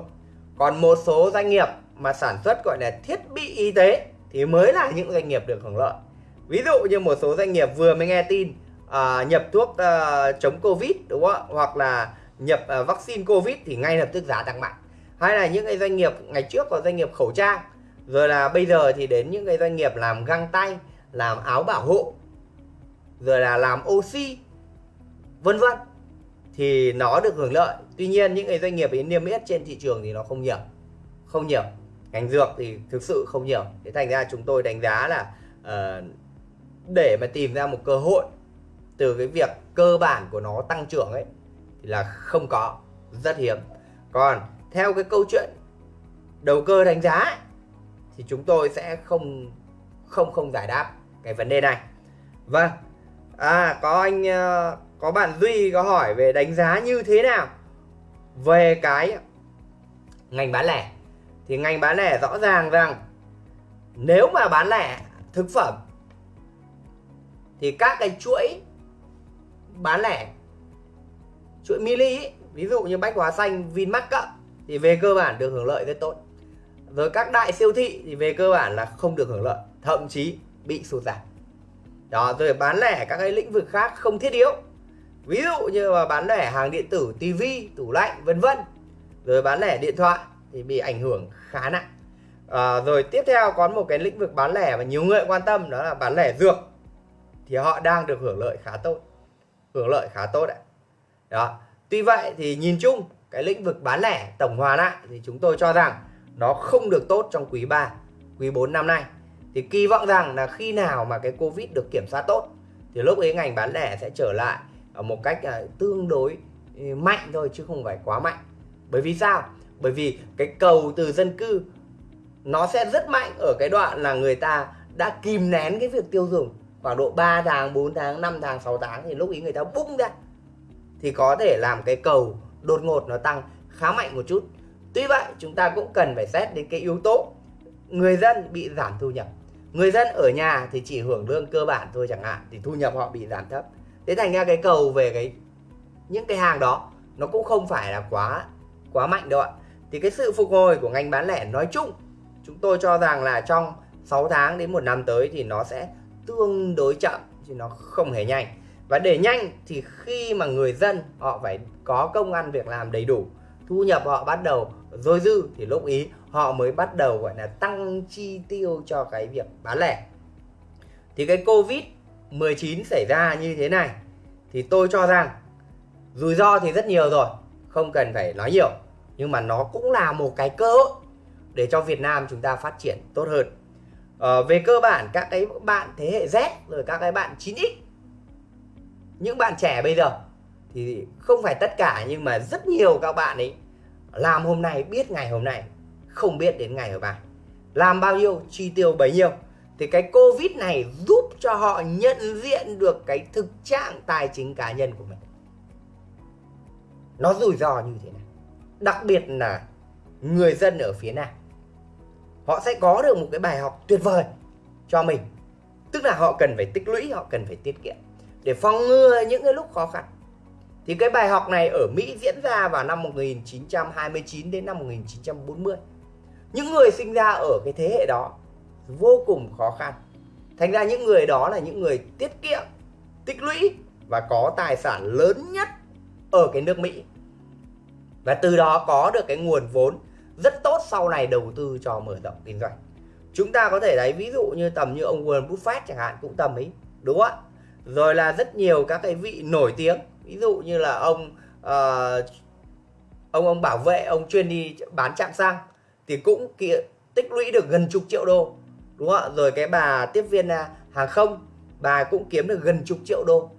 Còn một số doanh nghiệp mà sản xuất gọi là thiết bị y tế thì mới là những doanh nghiệp được hưởng lợi. Ví dụ như một số doanh nghiệp vừa mới nghe tin à, nhập thuốc à, chống covid đúng không ạ? Hoặc là nhập à, vaccine covid thì ngay lập tức giá tăng mạnh hay là những cái doanh nghiệp ngày trước có doanh nghiệp khẩu trang rồi là bây giờ thì đến những cái doanh nghiệp làm găng tay làm áo bảo hộ rồi là làm oxy vân vân thì nó được hưởng lợi. Tuy nhiên những cái doanh nghiệp ấy niêm yết trên thị trường thì nó không nhiều không nhiều. Ngành dược thì thực sự không nhiều. Thế thành ra chúng tôi đánh giá là uh, để mà tìm ra một cơ hội từ cái việc cơ bản của nó tăng trưởng ấy thì là không có rất hiếm. Còn theo cái câu chuyện đầu cơ đánh giá ấy, thì chúng tôi sẽ không không không giải đáp cái vấn đề này. Vâng. À có anh ờ, có bạn Duy có hỏi về đánh giá như thế nào về cái ngành bán lẻ. Thì ngành bán lẻ rõ ràng rằng nếu mà bán lẻ thực phẩm thì các cái chuỗi bán lẻ chuỗi mini ví dụ như bách hóa xanh vinmart cộng thì về cơ bản được hưởng lợi rất tốt. Rồi các đại siêu thị thì về cơ bản là không được hưởng lợi thậm chí bị sụt giảm. Đó rồi bán lẻ các cái lĩnh vực khác không thiết yếu. Ví dụ như mà bán lẻ hàng điện tử tivi tủ lạnh vân vân. Rồi bán lẻ điện thoại thì bị ảnh hưởng khá nặng. À, rồi tiếp theo có một cái lĩnh vực bán lẻ mà nhiều người quan tâm đó là bán lẻ dược. Thì họ đang được hưởng lợi khá tốt. Hưởng lợi khá tốt đấy đó tuy vậy thì nhìn chung cái lĩnh vực bán lẻ tổng hòa lại thì chúng tôi cho rằng nó không được tốt trong quý 3 quý 4 năm nay. Thì kỳ vọng rằng là khi nào mà cái covid được kiểm soát tốt thì lúc ấy ngành bán lẻ sẽ trở lại ở một cách à, tương đối ừ, mạnh thôi chứ không phải quá mạnh. Bởi vì sao? Bởi vì cái cầu từ dân cư nó sẽ rất mạnh ở cái đoạn là người ta đã kìm nén cái việc tiêu dùng. Khoảng độ 3 tháng, 4 tháng, 5 tháng, 6 tháng thì lúc ấy người ta bung ra. Thì có thể làm cái cầu đột ngột nó tăng khá mạnh một chút. Tuy vậy, chúng ta cũng cần phải xét đến cái yếu tố người dân bị giảm thu nhập. Người dân ở nhà thì chỉ hưởng lương cơ bản thôi chẳng hạn, thì thu nhập họ bị giảm thấp. Thế thành ra cái cầu về cái, những cái hàng đó, nó cũng không phải là quá quá mạnh đâu ạ. Thì cái sự phục hồi của ngành bán lẻ nói chung, chúng tôi cho rằng là trong 6 tháng đến một năm tới thì nó sẽ tương đối chậm, chứ nó không hề nhanh và để nhanh thì khi mà người dân họ phải có công ăn việc làm đầy đủ thu nhập họ bắt đầu dôi dư thì lúc ý họ mới bắt đầu gọi là tăng chi tiêu cho cái việc bán lẻ. Thì cái covid 19 xảy ra như thế này thì tôi cho rằng rủi ro thì rất nhiều rồi không cần phải nói nhiều. Nhưng mà nó cũng là một cái cơ hội để cho Việt Nam chúng ta phát triển tốt hơn. Ờ, về cơ bản các cái bạn thế hệ Z rồi các cái bạn 9X những bạn trẻ bây giờ thì không phải tất cả, nhưng mà rất nhiều các bạn ấy làm hôm nay biết ngày hôm nay, không biết đến ngày hôm mai. Làm bao nhiêu, chi tiêu bấy nhiêu. Thì cái covid này giúp cho họ nhận diện được cái thực trạng tài chính cá nhân của mình. Nó rủi ro như thế này. Đặc biệt là người dân ở phía nam, họ sẽ có được một cái bài học tuyệt vời cho mình. Tức là họ cần phải tích lũy, họ cần phải tiết kiệm để phòng ngừa những cái lúc khó khăn. Thì cái bài học này ở Mỹ diễn ra vào năm 1929 đến năm 1940 những người sinh ra ở cái thế hệ đó vô cùng khó khăn. Thành ra những người đó là những người tiết kiệm, tích lũy và có tài sản lớn nhất ở cái nước Mỹ. Và từ đó có được cái nguồn vốn rất tốt sau này đầu tư cho mở rộng kinh doanh. Chúng ta có thể thấy ví dụ như tầm như ông Warren Buffett chẳng hạn, cũng tầm ấy, đúng không ạ? Rồi là rất nhiều các cái vị nổi tiếng. Ví dụ như là ông uh, ông ông bảo vệ ông chuyên đi bán chạm xăng thì cũng kia, tích lũy được gần chục triệu đô đúng không ạ? Rồi cái bà tiếp viên à, hàng không bà cũng kiếm được gần chục triệu đô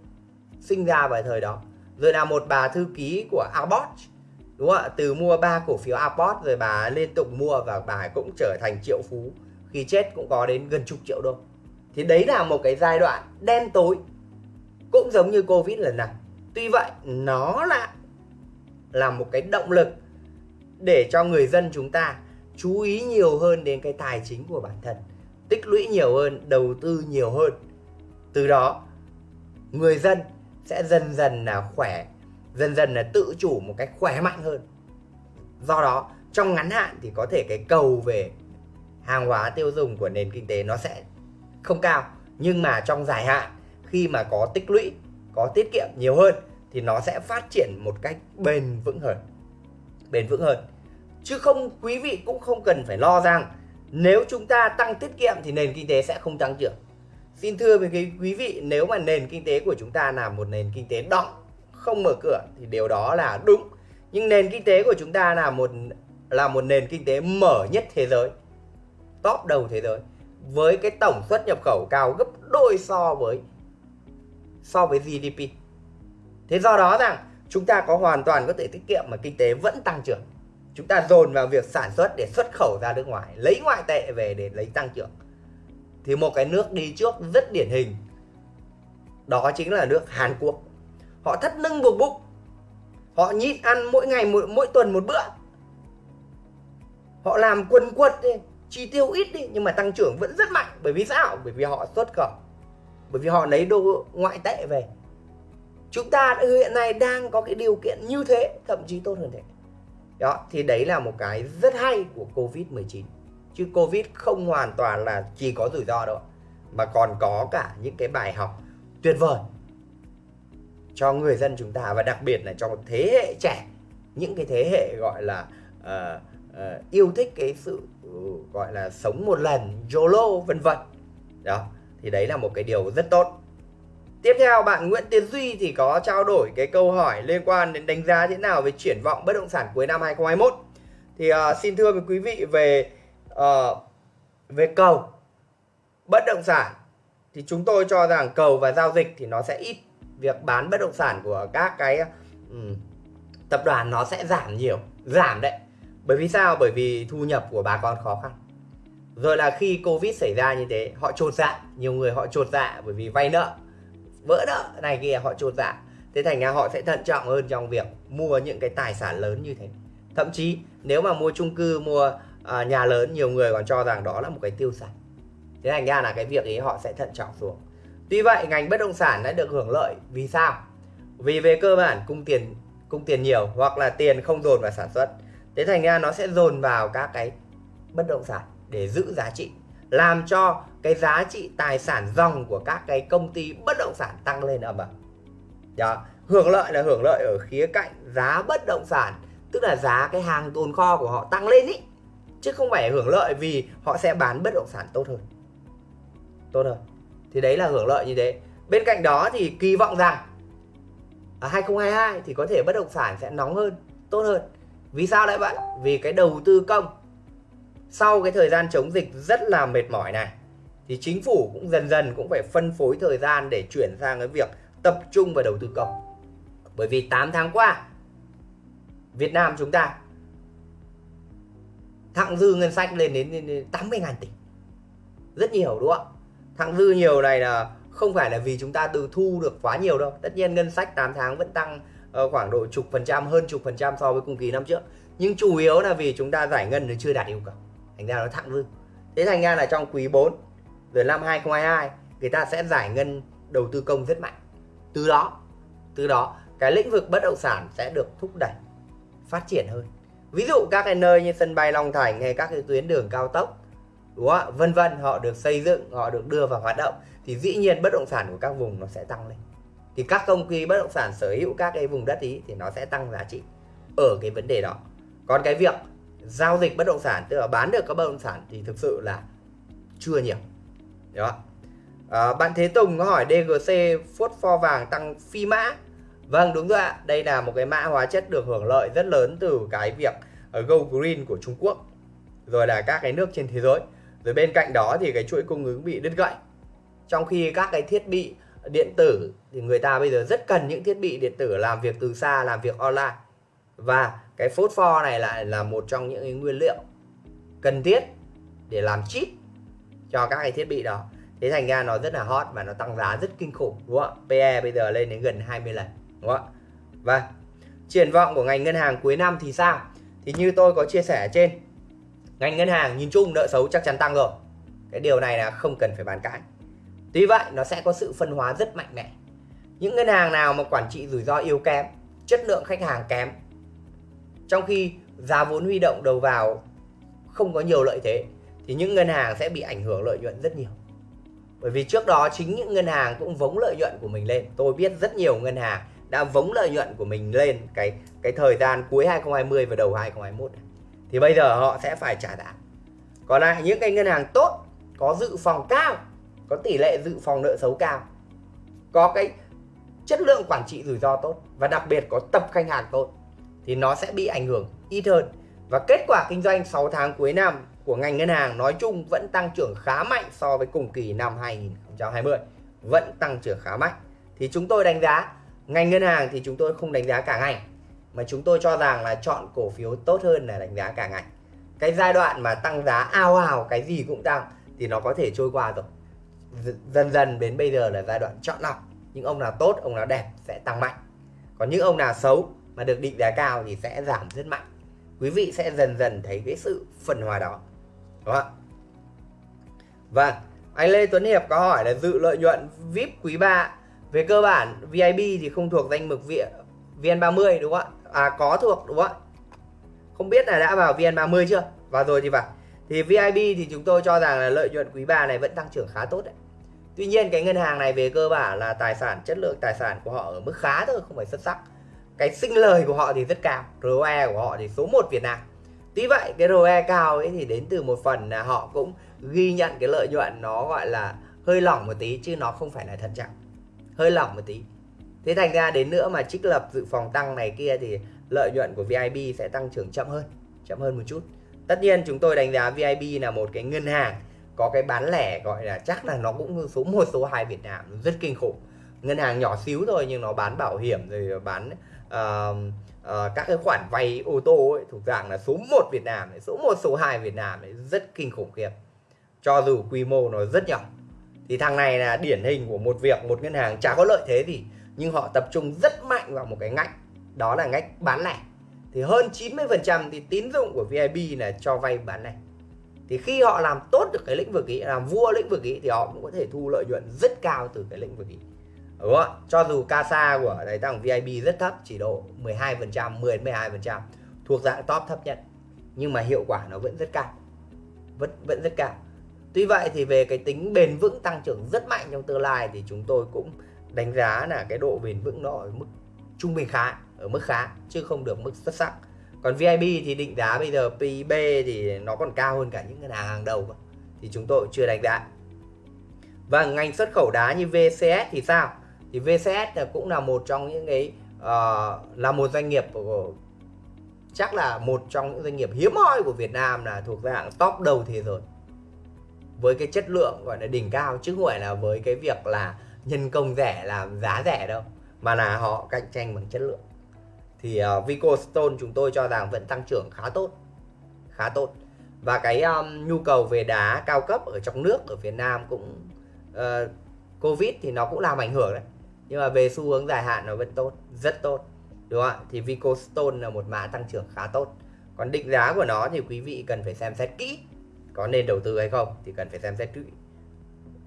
sinh ra vào thời đó. Rồi là một bà thư ký của Abbott đúng không ạ? Từ mua ba cổ phiếu Abbott rồi bà liên tục mua và bà cũng trở thành triệu phú. Khi chết cũng có đến gần chục triệu đô. Thì đấy là một cái giai đoạn đen tối cũng giống như covid lần này. Tuy vậy, nó lại là một cái động lực để cho người dân chúng ta chú ý nhiều hơn đến cái tài chính của bản thân, tích lũy nhiều hơn, đầu tư nhiều hơn. Từ đó, người dân sẽ dần dần là khỏe, dần dần là tự chủ một cách khỏe mạnh hơn. Do đó, trong ngắn hạn thì có thể cái cầu về hàng hóa tiêu dùng của nền kinh tế nó sẽ không cao, nhưng mà trong dài hạn khi mà có tích lũy, có tiết kiệm nhiều hơn thì nó sẽ phát triển một cách bền vững hơn. Bền vững hơn. Chứ không, quý vị cũng không cần phải lo rằng nếu chúng ta tăng tiết kiệm thì nền kinh tế sẽ không tăng trưởng. Xin thưa với quý vị, nếu mà nền kinh tế của chúng ta là một nền kinh tế đọng, không mở cửa thì điều đó là đúng. Nhưng nền kinh tế của chúng ta là một là một nền kinh tế mở nhất thế giới, top đầu thế giới, với cái tổng xuất nhập khẩu cao gấp đôi so với so với GDP thế do đó rằng chúng ta có hoàn toàn có thể tiết kiệm mà kinh tế vẫn tăng trưởng. Chúng ta dồn vào việc sản xuất để xuất khẩu ra nước ngoài lấy ngoại tệ về để lấy tăng trưởng. Thì một cái nước đi trước rất điển hình đó chính là nước Hàn Quốc. Họ thắt lưng buộc bụng. Họ nhịn ăn mỗi ngày mỗi, mỗi tuần một bữa. Họ làm quần quật đi chi tiêu ít đi nhưng mà tăng trưởng vẫn rất mạnh bởi vì sao? Bởi vì họ xuất khẩu bởi vì họ lấy đô ngoại tệ về. Chúng ta hiện nay đang có cái điều kiện như thế thậm chí tốt hơn thế. Đó thì đấy là một cái rất hay của covid 19 chứ covid không hoàn toàn là chỉ có rủi ro đâu mà còn có cả những cái bài học tuyệt vời cho người dân chúng ta và đặc biệt là cho thế hệ trẻ. Những cái thế hệ gọi là uh, uh, yêu thích cái sự uh, gọi là sống một lần YOLO vân vân. Đó thì đấy là một cái điều rất tốt. Tiếp theo bạn Nguyễn Tiến Duy thì có trao đổi cái câu hỏi liên quan đến đánh giá thế nào về triển vọng bất động sản cuối năm 2021. Thì uh, xin thưa với quý vị về uh, về cầu bất động sản. Thì chúng tôi cho rằng cầu và giao dịch thì nó sẽ ít việc bán bất động sản của các cái um, tập đoàn nó sẽ giảm nhiều giảm đấy. Bởi vì sao? Bởi vì thu nhập của bà con khó khăn rồi là khi covid xảy ra như thế họ trột dạ. Nhiều người họ trột dạ bởi vì vay nợ. Vỡ nợ này kia họ trột dạ. Thế thành ra họ sẽ thận trọng hơn trong việc mua những cái tài sản lớn như thế. Thậm chí nếu mà mua chung cư mua uh, nhà lớn nhiều người còn cho rằng đó là một cái tiêu sản thế thành ra là cái việc ấy họ sẽ thận trọng xuống. Tuy vậy ngành bất động sản đã được hưởng lợi. Vì sao? Vì về cơ bản cung tiền cung tiền nhiều hoặc là tiền không dồn vào sản xuất. Thế thành ra nó sẽ dồn vào các cái bất động sản để giữ giá trị, làm cho cái giá trị tài sản dòng của các cái công ty bất động sản tăng lên âm ầm đó, hưởng lợi là hưởng lợi ở khía cạnh giá bất động sản, tức là giá cái hàng tồn kho của họ tăng lên ý, chứ không phải hưởng lợi vì họ sẽ bán bất động sản tốt hơn. Tốt hơn. Thì đấy là hưởng lợi như thế. Bên cạnh đó thì kỳ vọng rằng ở 2022 thì có thể bất động sản sẽ nóng hơn, tốt hơn. Vì sao lại vậy? Vì cái đầu tư công sau cái thời gian chống dịch rất là mệt mỏi này, thì chính phủ cũng dần dần cũng phải phân phối thời gian để chuyển sang cái việc tập trung vào đầu tư công. Bởi vì 8 tháng qua, Việt Nam chúng ta thặng dư ngân sách lên đến 80 ngàn tỷ. Rất nhiều, đúng không ạ? thặng dư nhiều này là không phải là vì chúng ta từ thu được quá nhiều đâu. Tất nhiên ngân sách 8 tháng vẫn tăng ờ, khoảng độ chục phần trăm, hơn chục phần trăm so với cùng kỳ năm trước. Nhưng chủ yếu là vì chúng ta giải ngân nó chưa đạt yêu cầu thành ra nó thặng dư thế thành ra là trong quý 4 rồi năm 2022 người ta sẽ giải ngân đầu tư công rất mạnh. Từ đó từ đó, cái lĩnh vực bất động sản sẽ được thúc đẩy, phát triển hơn. Ví dụ các cái nơi như sân bay Long Thành hay các cái tuyến đường cao tốc, đúng không? vân vân, họ được xây dựng, họ được đưa vào hoạt động, thì dĩ nhiên bất động sản của các vùng nó sẽ tăng lên. Thì các công ty bất động sản sở hữu các cái vùng đất ý thì nó sẽ tăng giá trị ở cái vấn đề đó. Còn cái việc giao dịch bất động sản tức là bán được các bất động sản thì thực sự là chưa nhiều. Đó à, bạn Thế Tùng có hỏi DGC phốt pho vàng tăng phi mã. Vâng đúng rồi ạ. Đây là một cái mã hóa chất được hưởng lợi rất lớn từ cái việc ờ, Go Green của Trung Quốc rồi là các cái nước trên thế giới. Rồi bên cạnh đó thì cái chuỗi cung ứng bị đứt gãy. Trong khi các cái thiết bị điện tử thì người ta bây giờ rất cần những thiết bị điện tử làm việc từ xa làm việc online. Và cái phốt pho này lại là một trong những cái nguyên liệu cần thiết để làm chip cho các cái thiết bị đó. Thế thành ra nó rất là hot và nó tăng giá rất kinh khủng, đúng không ạ? PE bây giờ lên đến gần 20 lần, đúng không ạ? Và triển vọng của ngành ngân hàng cuối năm thì sao? Thì như tôi có chia sẻ ở trên, ngành ngân hàng nhìn chung nợ xấu chắc chắn tăng rồi. Cái điều này là không cần phải bàn cãi. Tuy vậy, nó sẽ có sự phân hóa rất mạnh mẽ. Những ngân hàng nào mà quản trị rủi ro yếu kém, chất lượng khách hàng kém trong khi giá vốn huy động đầu vào không có nhiều lợi thế, thì những ngân hàng sẽ bị ảnh hưởng lợi nhuận rất nhiều. Bởi vì trước đó chính những ngân hàng cũng vống lợi nhuận của mình lên. Tôi biết rất nhiều ngân hàng đã vống lợi nhuận của mình lên cái cái thời gian cuối 2020 và đầu 2021 thì bây giờ họ sẽ phải trả giá. Còn lại những cái ngân hàng tốt có dự phòng cao, có tỷ lệ dự phòng nợ xấu cao, có cái chất lượng quản trị rủi ro tốt và đặc biệt có tập khách hàng tốt thì nó sẽ bị ảnh hưởng ít hơn. Và kết quả kinh doanh 6 tháng cuối năm của ngành ngân hàng nói chung vẫn tăng trưởng khá mạnh so với cùng kỳ năm 2020 vẫn tăng trưởng khá mạnh. Thì chúng tôi đánh giá, ngành ngân hàng thì chúng tôi không đánh giá cả ngành, mà chúng tôi cho rằng là chọn cổ phiếu tốt hơn là đánh giá cả ngành. Cái giai đoạn mà tăng giá ao ào, cái gì cũng tăng thì nó có thể trôi qua rồi. Dần dần đến bây giờ là giai đoạn chọn lọc. Những ông nào tốt, ông nào đẹp sẽ tăng mạnh. Còn những ông nào xấu mà được định giá cao thì sẽ giảm rất mạnh. Quý vị sẽ dần dần thấy cái sự phân hòa đó, đúng không vâng anh Lê Tuấn Hiệp có hỏi là dự lợi nhuận VIP quý 3 về cơ bản VIP thì không thuộc danh mục VN30 đúng không ạ? À có thuộc, đúng không ạ? Không biết là đã vào VN30 chưa? Vào rồi thì vào thì VIP thì chúng tôi cho rằng là lợi nhuận quý 3 này vẫn tăng trưởng khá tốt đấy. Tuy nhiên cái ngân hàng này về cơ bản là tài sản, chất lượng tài sản của họ ở mức khá thôi, không phải xuất sắc cái sinh lời của họ thì rất cao ROE của họ thì số 1 Việt Nam. Tuy vậy, cái ROE cao ấy thì đến từ một phần là họ cũng ghi nhận cái lợi nhuận nó gọi là hơi lỏng một tí chứ nó không phải là thận trọng hơi lỏng một tí. Thế thành ra đến nữa mà trích lập dự phòng tăng này kia thì lợi nhuận của VIB sẽ tăng trưởng chậm hơn chậm hơn một chút. Tất nhiên chúng tôi đánh giá VIB là một cái ngân hàng có cái bán lẻ gọi là chắc là nó cũng số 1 số 2 Việt Nam, rất kinh khủng. Ngân hàng nhỏ xíu thôi nhưng nó bán bảo hiểm rồi bán uh, uh, các cái khoản vay ô tô ấy, thuộc dạng là số 1 Việt Nam ấy, số 1 số 2 Việt Nam ấy, rất kinh khủng khiếp. Cho dù quy mô nó rất nhỏ. Thì thằng này là điển hình của một việc một ngân hàng chả có lợi thế gì nhưng họ tập trung rất mạnh vào một cái ngách đó là ngách bán lẻ. Thì hơn 90% thì tín dụng của VIB là cho vay bán lẻ. Thì khi họ làm tốt được cái lĩnh vực ý làm vua lĩnh vực ý thì họ cũng có thể thu lợi nhuận rất cao từ cái lĩnh vực ý đúng không? cho dù CASA của đấy tăng VIP rất thấp, chỉ độ 12% 10 12% thuộc dạng top thấp nhất. Nhưng mà hiệu quả nó vẫn rất cao. Vẫn vẫn rất cao. Tuy vậy thì về cái tính bền vững tăng trưởng rất mạnh trong tương lai thì chúng tôi cũng đánh giá là cái độ bền vững nó ở mức trung bình khá, ở mức khá, chứ không được mức xuất sắc. Còn VIB thì định giá bây giờ PIB thì nó còn cao hơn cả những ngân hàng hàng đầu thì chúng tôi chưa đánh giá. Và ngành xuất khẩu đá như VCS thì sao? Thì VCS cũng là một trong những cái uh, là một doanh nghiệp của chắc là một trong những doanh nghiệp hiếm hoi của Việt Nam là thuộc dạng top đầu thế giới. Với cái chất lượng gọi là đỉnh cao chứ không phải là với cái việc là nhân công rẻ làm giá rẻ đâu mà là họ cạnh tranh bằng chất lượng. Thì ờ, uh, Vico Stone chúng tôi cho rằng vẫn tăng trưởng khá tốt khá tốt. Và cái um, nhu cầu về đá cao cấp ở trong nước ở Việt Nam cũng uh, Covid thì nó cũng làm ảnh hưởng đấy nhưng mà về xu hướng dài hạn nó vẫn tốt rất tốt đúng không ạ? Thì Vico Stone là một mã tăng trưởng khá tốt. Còn định giá của nó thì quý vị cần phải xem xét kỹ có nên đầu tư hay không thì cần phải xem xét kỹ.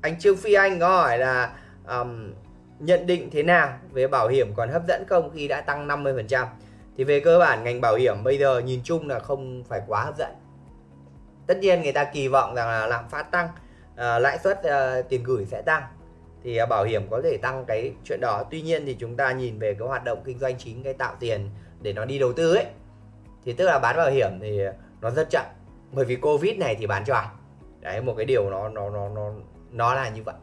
Anh Trương Phi Anh có hỏi là um, nhận định thế nào về bảo hiểm còn hấp dẫn không khi đã tăng 50% thì về cơ bản ngành bảo hiểm bây giờ nhìn chung là không phải quá hấp dẫn. Tất nhiên người ta kỳ vọng rằng là lạm phát tăng uh, lãi suất uh, tiền gửi sẽ tăng thì à, bảo hiểm có thể tăng cái chuyện đó. Tuy nhiên thì chúng ta nhìn về cái hoạt động kinh doanh chính cái tạo tiền để nó đi đầu tư ấy thì tức là bán bảo hiểm thì nó rất chậm. Bởi vì covid này thì bán cho ai? Đấy một cái điều nó nó nó nó nó là như vậy.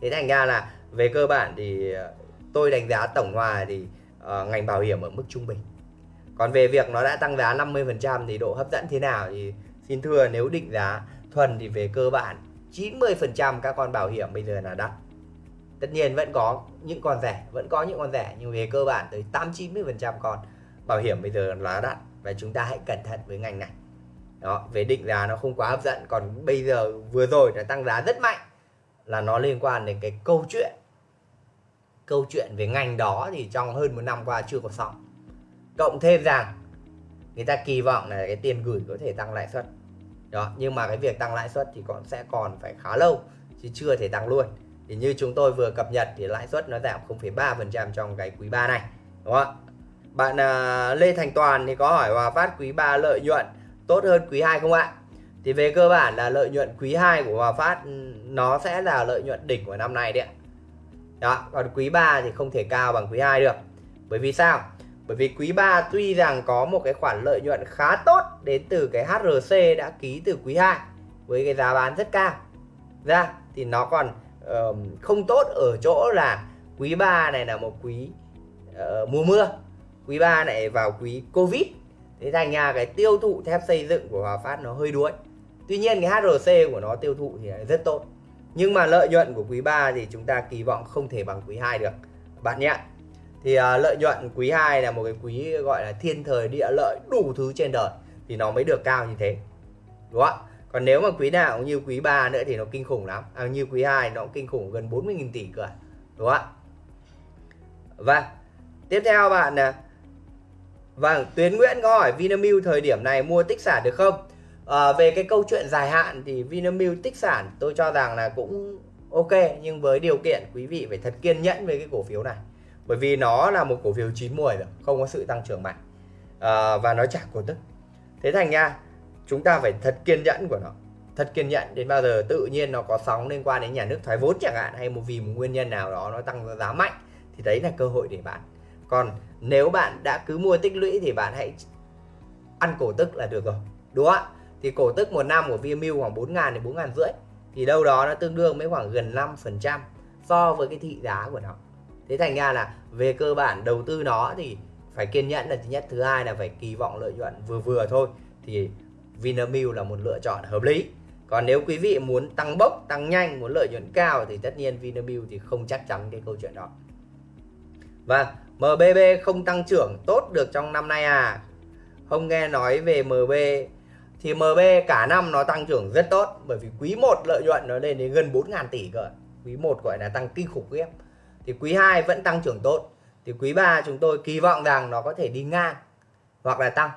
Thế thành ra là về cơ bản thì à, tôi đánh giá tổng hòa thì uh, ngành bảo hiểm ở mức trung bình. Còn về việc nó đã tăng giá 50% thì độ hấp dẫn thế nào thì xin thưa nếu định giá thuần thì về cơ bản 90% các con bảo hiểm bây giờ là đắt tất nhiên vẫn có những con rẻ, vẫn có những con rẻ, nhưng về cơ bản tới 8 90% con. Bảo hiểm bây giờ là đắt và chúng ta hãy cẩn thận với ngành này. Đó, về định giá nó không quá hấp dẫn, còn bây giờ vừa rồi nó tăng giá rất mạnh là nó liên quan đến cái câu chuyện. Câu chuyện về ngành đó thì trong hơn một năm qua chưa có xong. Cộng thêm rằng người ta kỳ vọng là cái tiền gửi có thể tăng lãi suất. Đó, nhưng mà cái việc tăng lãi suất thì còn sẽ còn phải khá lâu chứ chưa thể tăng luôn thì như chúng tôi vừa cập nhật thì lãi suất nó giảm 0,3% trong cái quý 3 này đúng không bạn uh, Lê Thành Toàn thì có hỏi Hòa Phát quý 3 lợi nhuận tốt hơn quý 2 không ạ? Thì về cơ bản là lợi nhuận quý 2 của Hòa Phát ừ, nó sẽ là lợi nhuận đỉnh của năm nay đấy ạ. Đó còn quý 3 thì không thể cao bằng quý 2 được. Bởi vì sao? Bởi vì quý 3 tuy rằng có một cái khoản lợi nhuận khá tốt đến từ cái HRC đã ký từ quý 2 với cái giá bán rất cao. Ra thì nó còn uh, không tốt ở chỗ là quý 3 này là một quý uh, mùa mưa. Quý 3 này vào quý Covid. Thế thành ra cái tiêu thụ thép xây dựng của Hòa Phát nó hơi đuối. Tuy nhiên cái HRC của nó tiêu thụ thì rất tốt. Nhưng mà lợi nhuận của quý 3 thì chúng ta kỳ vọng không thể bằng quý 2 được. Bạn nhé. Thì uh, lợi nhuận quý 2 là một cái quý gọi là thiên thời địa lợi đủ thứ trên đời thì nó mới được cao như thế. Đúng không còn nếu mà quý nào cũng như quý 3 nữa thì nó kinh khủng lắm. À, như quý 2 nó cũng kinh khủng gần 40.000 tỷ cơ à, đúng không vâng. Tiếp theo bạn nè. Vâng Tuyến Nguyễn có hỏi Vinamilk thời điểm này mua tích sản được không? À, về cái câu chuyện dài hạn thì Vinamilk tích sản tôi cho rằng là cũng ok nhưng với điều kiện quý vị phải thật kiên nhẫn với cái cổ phiếu này. Bởi vì nó là một cổ phiếu chín mùi rồi không có sự tăng trưởng mạnh. À, và nó chả cổ tức. Thế thành nha chúng ta phải thật kiên nhẫn của nó. Thật kiên nhẫn đến bao giờ tự nhiên nó có sóng liên quan đến nhà nước thoái vốn chẳng hạn, hay một vì một nguyên nhân nào đó nó tăng giá mạnh, thì đấy là cơ hội để bạn. còn nếu bạn đã cứ mua tích lũy thì bạn hãy ăn cổ tức là được rồi, đúng không ạ? Thì cổ tức một năm của Vinamilk khoảng 4 ngàn đến 4 ngàn rưỡi, thì đâu đó nó tương đương với khoảng gần 5% so với cái thị giá của nó. Thế thành ra là về cơ bản đầu tư nó thì phải kiên nhẫn là thứ nhất, thứ hai là phải kỳ vọng lợi nhuận vừa vừa thôi, thì Vinamilk là một lựa chọn hợp lý. Còn nếu quý vị muốn tăng bốc, tăng nhanh, muốn lợi nhuận cao thì tất nhiên Vinamilk thì không chắc chắn cái câu chuyện đó. Vâng, Và MBB không tăng trưởng tốt được trong năm nay à? Không nghe nói về MB thì MB cả năm nó tăng trưởng rất tốt, bởi vì quý 1 lợi nhuận nó lên đến gần 4.000 tỷ cơ. Quý 1 gọi là tăng kinh khủng khiếp thì quý 2 vẫn tăng trưởng tốt. Thì quý 3 chúng tôi kỳ vọng rằng nó có thể đi ngang hoặc là tăng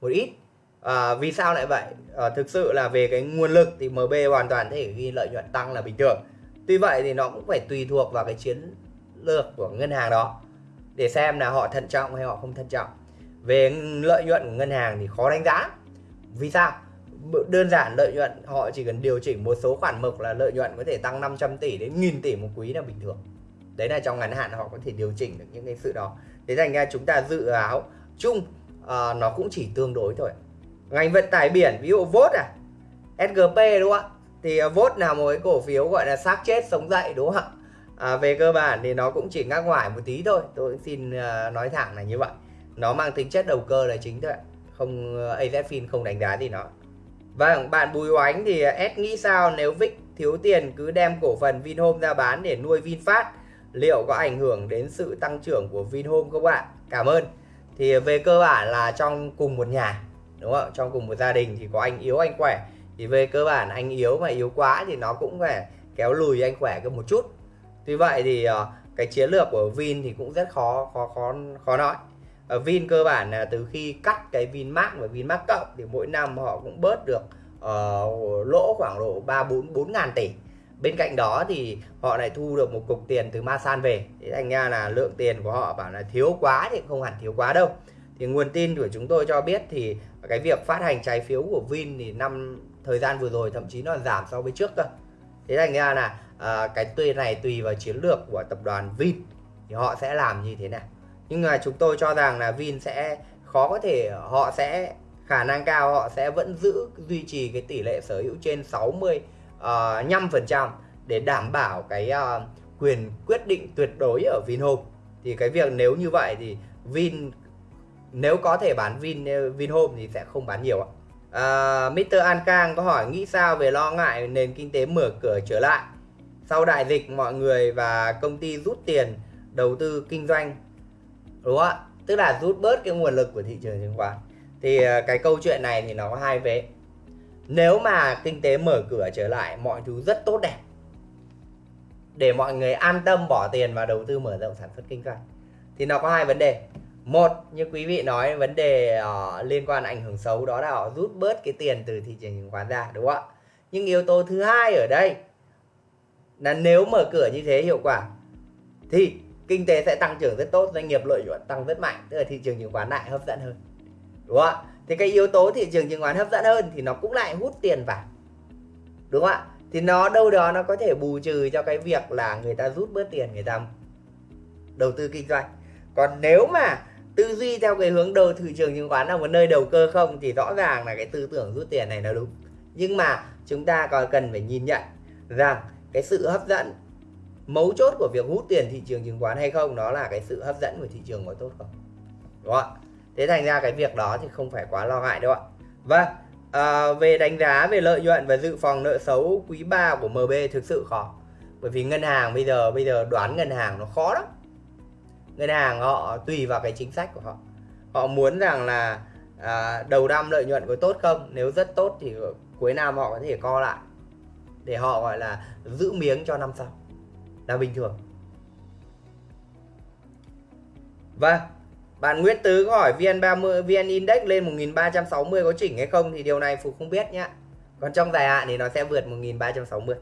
một ít à, vì sao lại vậy? À, thực sự là về cái nguồn lực thì MB hoàn toàn thể ghi lợi nhuận tăng là bình thường. Tuy vậy thì nó cũng phải tùy thuộc vào cái chiến lược của ngân hàng đó để xem là họ thận trọng hay họ không thận trọng. Về lợi nhuận của ngân hàng thì khó đánh giá. Vì sao? Đơn giản lợi nhuận họ chỉ cần điều chỉnh một số khoản mục là lợi nhuận có thể tăng 500 tỷ đến nghìn tỷ một quý là bình thường. Đấy là trong ngắn hạn họ có thể điều chỉnh được những cái sự đó. Thế thành ra chúng ta dự áo chung à, nó cũng chỉ tương đối thôi ngành vận tải biển ví dụ vốt à? SGP đúng không ạ? Thì à, vốt là một cái cổ phiếu gọi là xác chết sống dậy đúng không ạ? À, về cơ bản thì nó cũng chỉ ngắc ngoài một tí thôi. Tôi xin à, nói thẳng là như vậy. Nó mang tính chất đầu cơ là chính thôi không à, AZFIN không đánh giá gì nó. Vâng, bạn Bùi Oánh thì S nghĩ sao? Nếu Vic thiếu tiền cứ đem cổ phần Vinhome ra bán để nuôi VinFast liệu có ảnh hưởng đến sự tăng trưởng của Vinhome không ạ? Cảm ơn. Thì về cơ bản là trong cùng một nhà, đúng không? Trong cùng một gia đình thì có anh yếu anh khỏe. Thì về cơ bản anh yếu mà yếu quá thì nó cũng phải kéo lùi anh khỏe cơ một chút. Tuy vậy thì ờ, cái chiến lược của Vin thì cũng rất khó khó khó khó nói. Ở Vin cơ bản là từ khi cắt cái Vinmark và Vinmark cộng thì mỗi năm họ cũng bớt được uh, lỗ khoảng độ 3 4 4 ngàn tỷ bên cạnh đó thì họ lại thu được một cục tiền từ Masan về thế thành ra là lượng tiền của họ bảo là thiếu quá thì không hẳn thiếu quá đâu thì nguồn tin của chúng tôi cho biết thì cái việc phát hành trái phiếu của Vin thì năm thời gian vừa rồi thậm chí nó giảm so với trước cơ. Thế thành ra là à, cái tùy này tùy vào chiến lược của tập đoàn Vin thì họ sẽ làm như thế nào. Nhưng mà chúng tôi cho rằng là Vin sẽ khó có thể họ sẽ khả năng cao họ sẽ vẫn giữ duy trì cái tỷ lệ sở hữu trên 60 uh, ờ, 5% để đảm bảo cái uh, quyền quyết định tuyệt đối ở Vinhome. Thì cái việc nếu như vậy thì Vin nếu có thể bán Vin Vinhome thì sẽ không bán nhiều ạ. À, Mr. An Cang có hỏi nghĩ sao về lo ngại nền kinh tế mở cửa trở lại? Sau đại dịch mọi người và công ty rút tiền đầu tư kinh doanh. Đúng không ạ tức là rút bớt cái nguồn lực của thị trường chứng khoán. Thì à, cái câu chuyện này thì nó có hai vế nếu mà kinh tế mở cửa trở lại mọi thứ rất tốt đẹp. Để mọi người an tâm bỏ tiền và đầu tư mở rộng sản xuất kinh doanh. Thì nó có hai vấn đề một như quý vị nói vấn đề uh, liên quan ảnh hưởng xấu đó là họ rút bớt cái tiền từ thị trường chứng khoán ra đúng không ạ? Nhưng yếu tố thứ hai ở đây là nếu mở cửa như thế hiệu quả thì kinh tế sẽ tăng trưởng rất tốt doanh nghiệp lợi nhuận tăng rất mạnh tức là thị trường chứng khoán lại hấp dẫn hơn đúng không ạ? Thì cái yếu tố thị trường chứng khoán hấp dẫn hơn thì nó cũng lại hút tiền vào đúng không ạ? Thì nó đâu đó nó có thể bù trừ cho cái việc là người ta rút bớt tiền người ta đầu tư kinh doanh. Còn nếu mà tư duy theo cái hướng đầu thị trường chứng khoán là một nơi đầu cơ không thì rõ ràng là cái tư tưởng rút tiền này nó đúng. Nhưng mà chúng ta còn cần phải nhìn nhận rằng cái sự hấp dẫn mấu chốt của việc hút tiền thị trường chứng khoán hay không đó là cái sự hấp dẫn của thị trường có tốt không? Đúng không thế thành ra cái việc đó thì không phải quá lo ngại đâu ạ. Vâng à, về đánh giá về lợi nhuận và dự phòng nợ xấu quý 3 của MB thực sự khó. Bởi vì ngân hàng bây giờ bây giờ đoán ngân hàng nó khó lắm ngân hàng họ tùy vào cái chính sách của họ họ muốn rằng là à, đầu năm lợi nhuận có tốt không nếu rất tốt thì cuối năm họ có thể co lại để họ gọi là giữ miếng cho năm sau là bình thường vâng bạn Nguyễn Tứ có hỏi VN30 VN Index lên 1360 có chỉnh hay không thì điều này Phục không biết nhá. Còn trong dài hạn thì nó sẽ vượt 1360.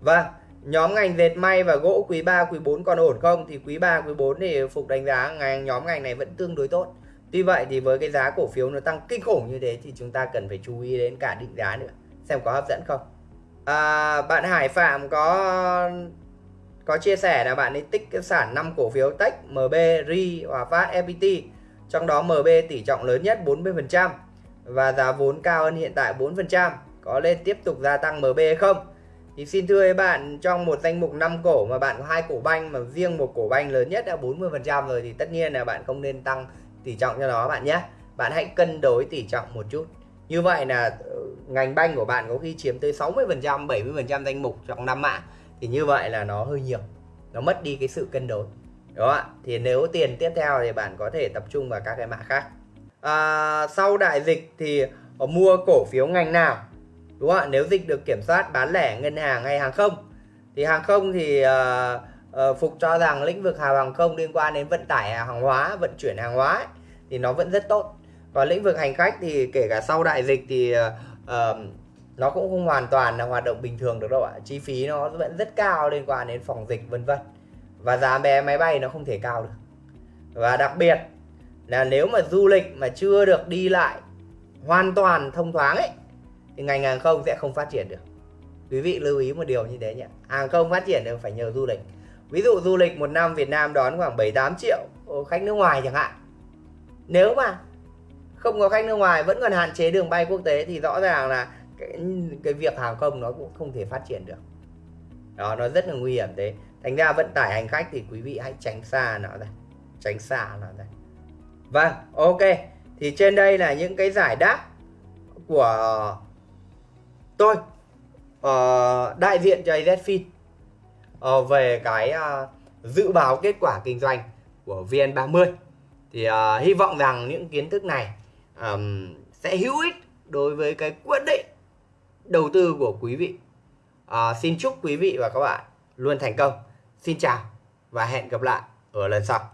Vâng, nhóm ngành dệt may và gỗ quý 3 quý 4 còn ổn không thì quý 3 quý 4 thì Phục đánh giá ngành nhóm ngành này vẫn tương đối tốt. Tuy vậy thì với cái giá cổ phiếu nó tăng kinh khủng như thế thì chúng ta cần phải chú ý đến cả định giá nữa xem có hấp dẫn không. À, bạn Hải Phạm có có chia sẻ là bạn ấy tích sản 5 cổ phiếu Tech, MB, RI, Hòa Phát, FPT. Trong đó MB tỷ trọng lớn nhất 40% và giá vốn cao hơn hiện tại 4%. Có lên tiếp tục gia tăng MB hay không? Thì xin thưa các bạn trong một danh mục 5 cổ mà bạn có hai cổ banh mà riêng một cổ banh lớn nhất đã 40% rồi thì tất nhiên là bạn không nên tăng tỷ trọng cho nó bạn nhé. Bạn hãy cân đối tỷ trọng một chút. Như vậy là ờ, ngành banh của bạn có khi chiếm tới 60% 70% danh mục trong năm mã thì như vậy là nó hơi nhiều. Nó mất đi cái sự cân đối. Đó ạ? Thì nếu tiền tiếp theo thì bạn có thể tập trung vào các cái mã khác. À, sau đại dịch thì ờ, mua cổ phiếu ngành nào? Đúng không ạ? Nếu dịch được kiểm soát bán lẻ ngân hàng hay hàng không thì hàng không thì uh, uh, phục cho rằng lĩnh vực hàng không liên quan đến vận tải hàng hóa vận chuyển hàng hóa ấy, thì nó vẫn rất tốt. Còn lĩnh vực hành khách thì kể cả sau đại dịch thì uh, nó cũng không hoàn toàn là hoạt động bình thường được đâu ạ. Chi phí nó vẫn rất cao liên quan đến phòng dịch vân vân. Và giá vé máy bay nó không thể cao được. Và đặc biệt là nếu mà du lịch mà chưa được đi lại hoàn toàn thông thoáng ấy thì ngành hàng không sẽ không phát triển được. Quý vị lưu ý một điều như thế nhé hàng không phát triển được phải nhờ du lịch. Ví dụ du lịch một năm Việt Nam đón khoảng 7 8 triệu khách nước ngoài chẳng hạn. Nếu mà không có khách nước ngoài vẫn còn hạn chế đường bay quốc tế thì rõ ràng là cái, cái việc hàng không nó cũng không thể phát triển được. Đó nó rất là nguy hiểm thế. Thành ra vận tải hành khách thì quý vị hãy tránh xa nó ra. Tránh xa nó ra. Vâng ok. Thì trên đây là những cái giải đáp của tôi uh, đại diện cho AZFIN uh, ờ, về cái uh, dự báo kết quả kinh doanh của VN30. Thì uh, hy vọng rằng những kiến thức này um, sẽ hữu ích đối với cái quyết định đầu tư của quý vị. Uh, xin chúc quý vị và các bạn luôn thành công. Xin chào và hẹn gặp lại ở lần sau.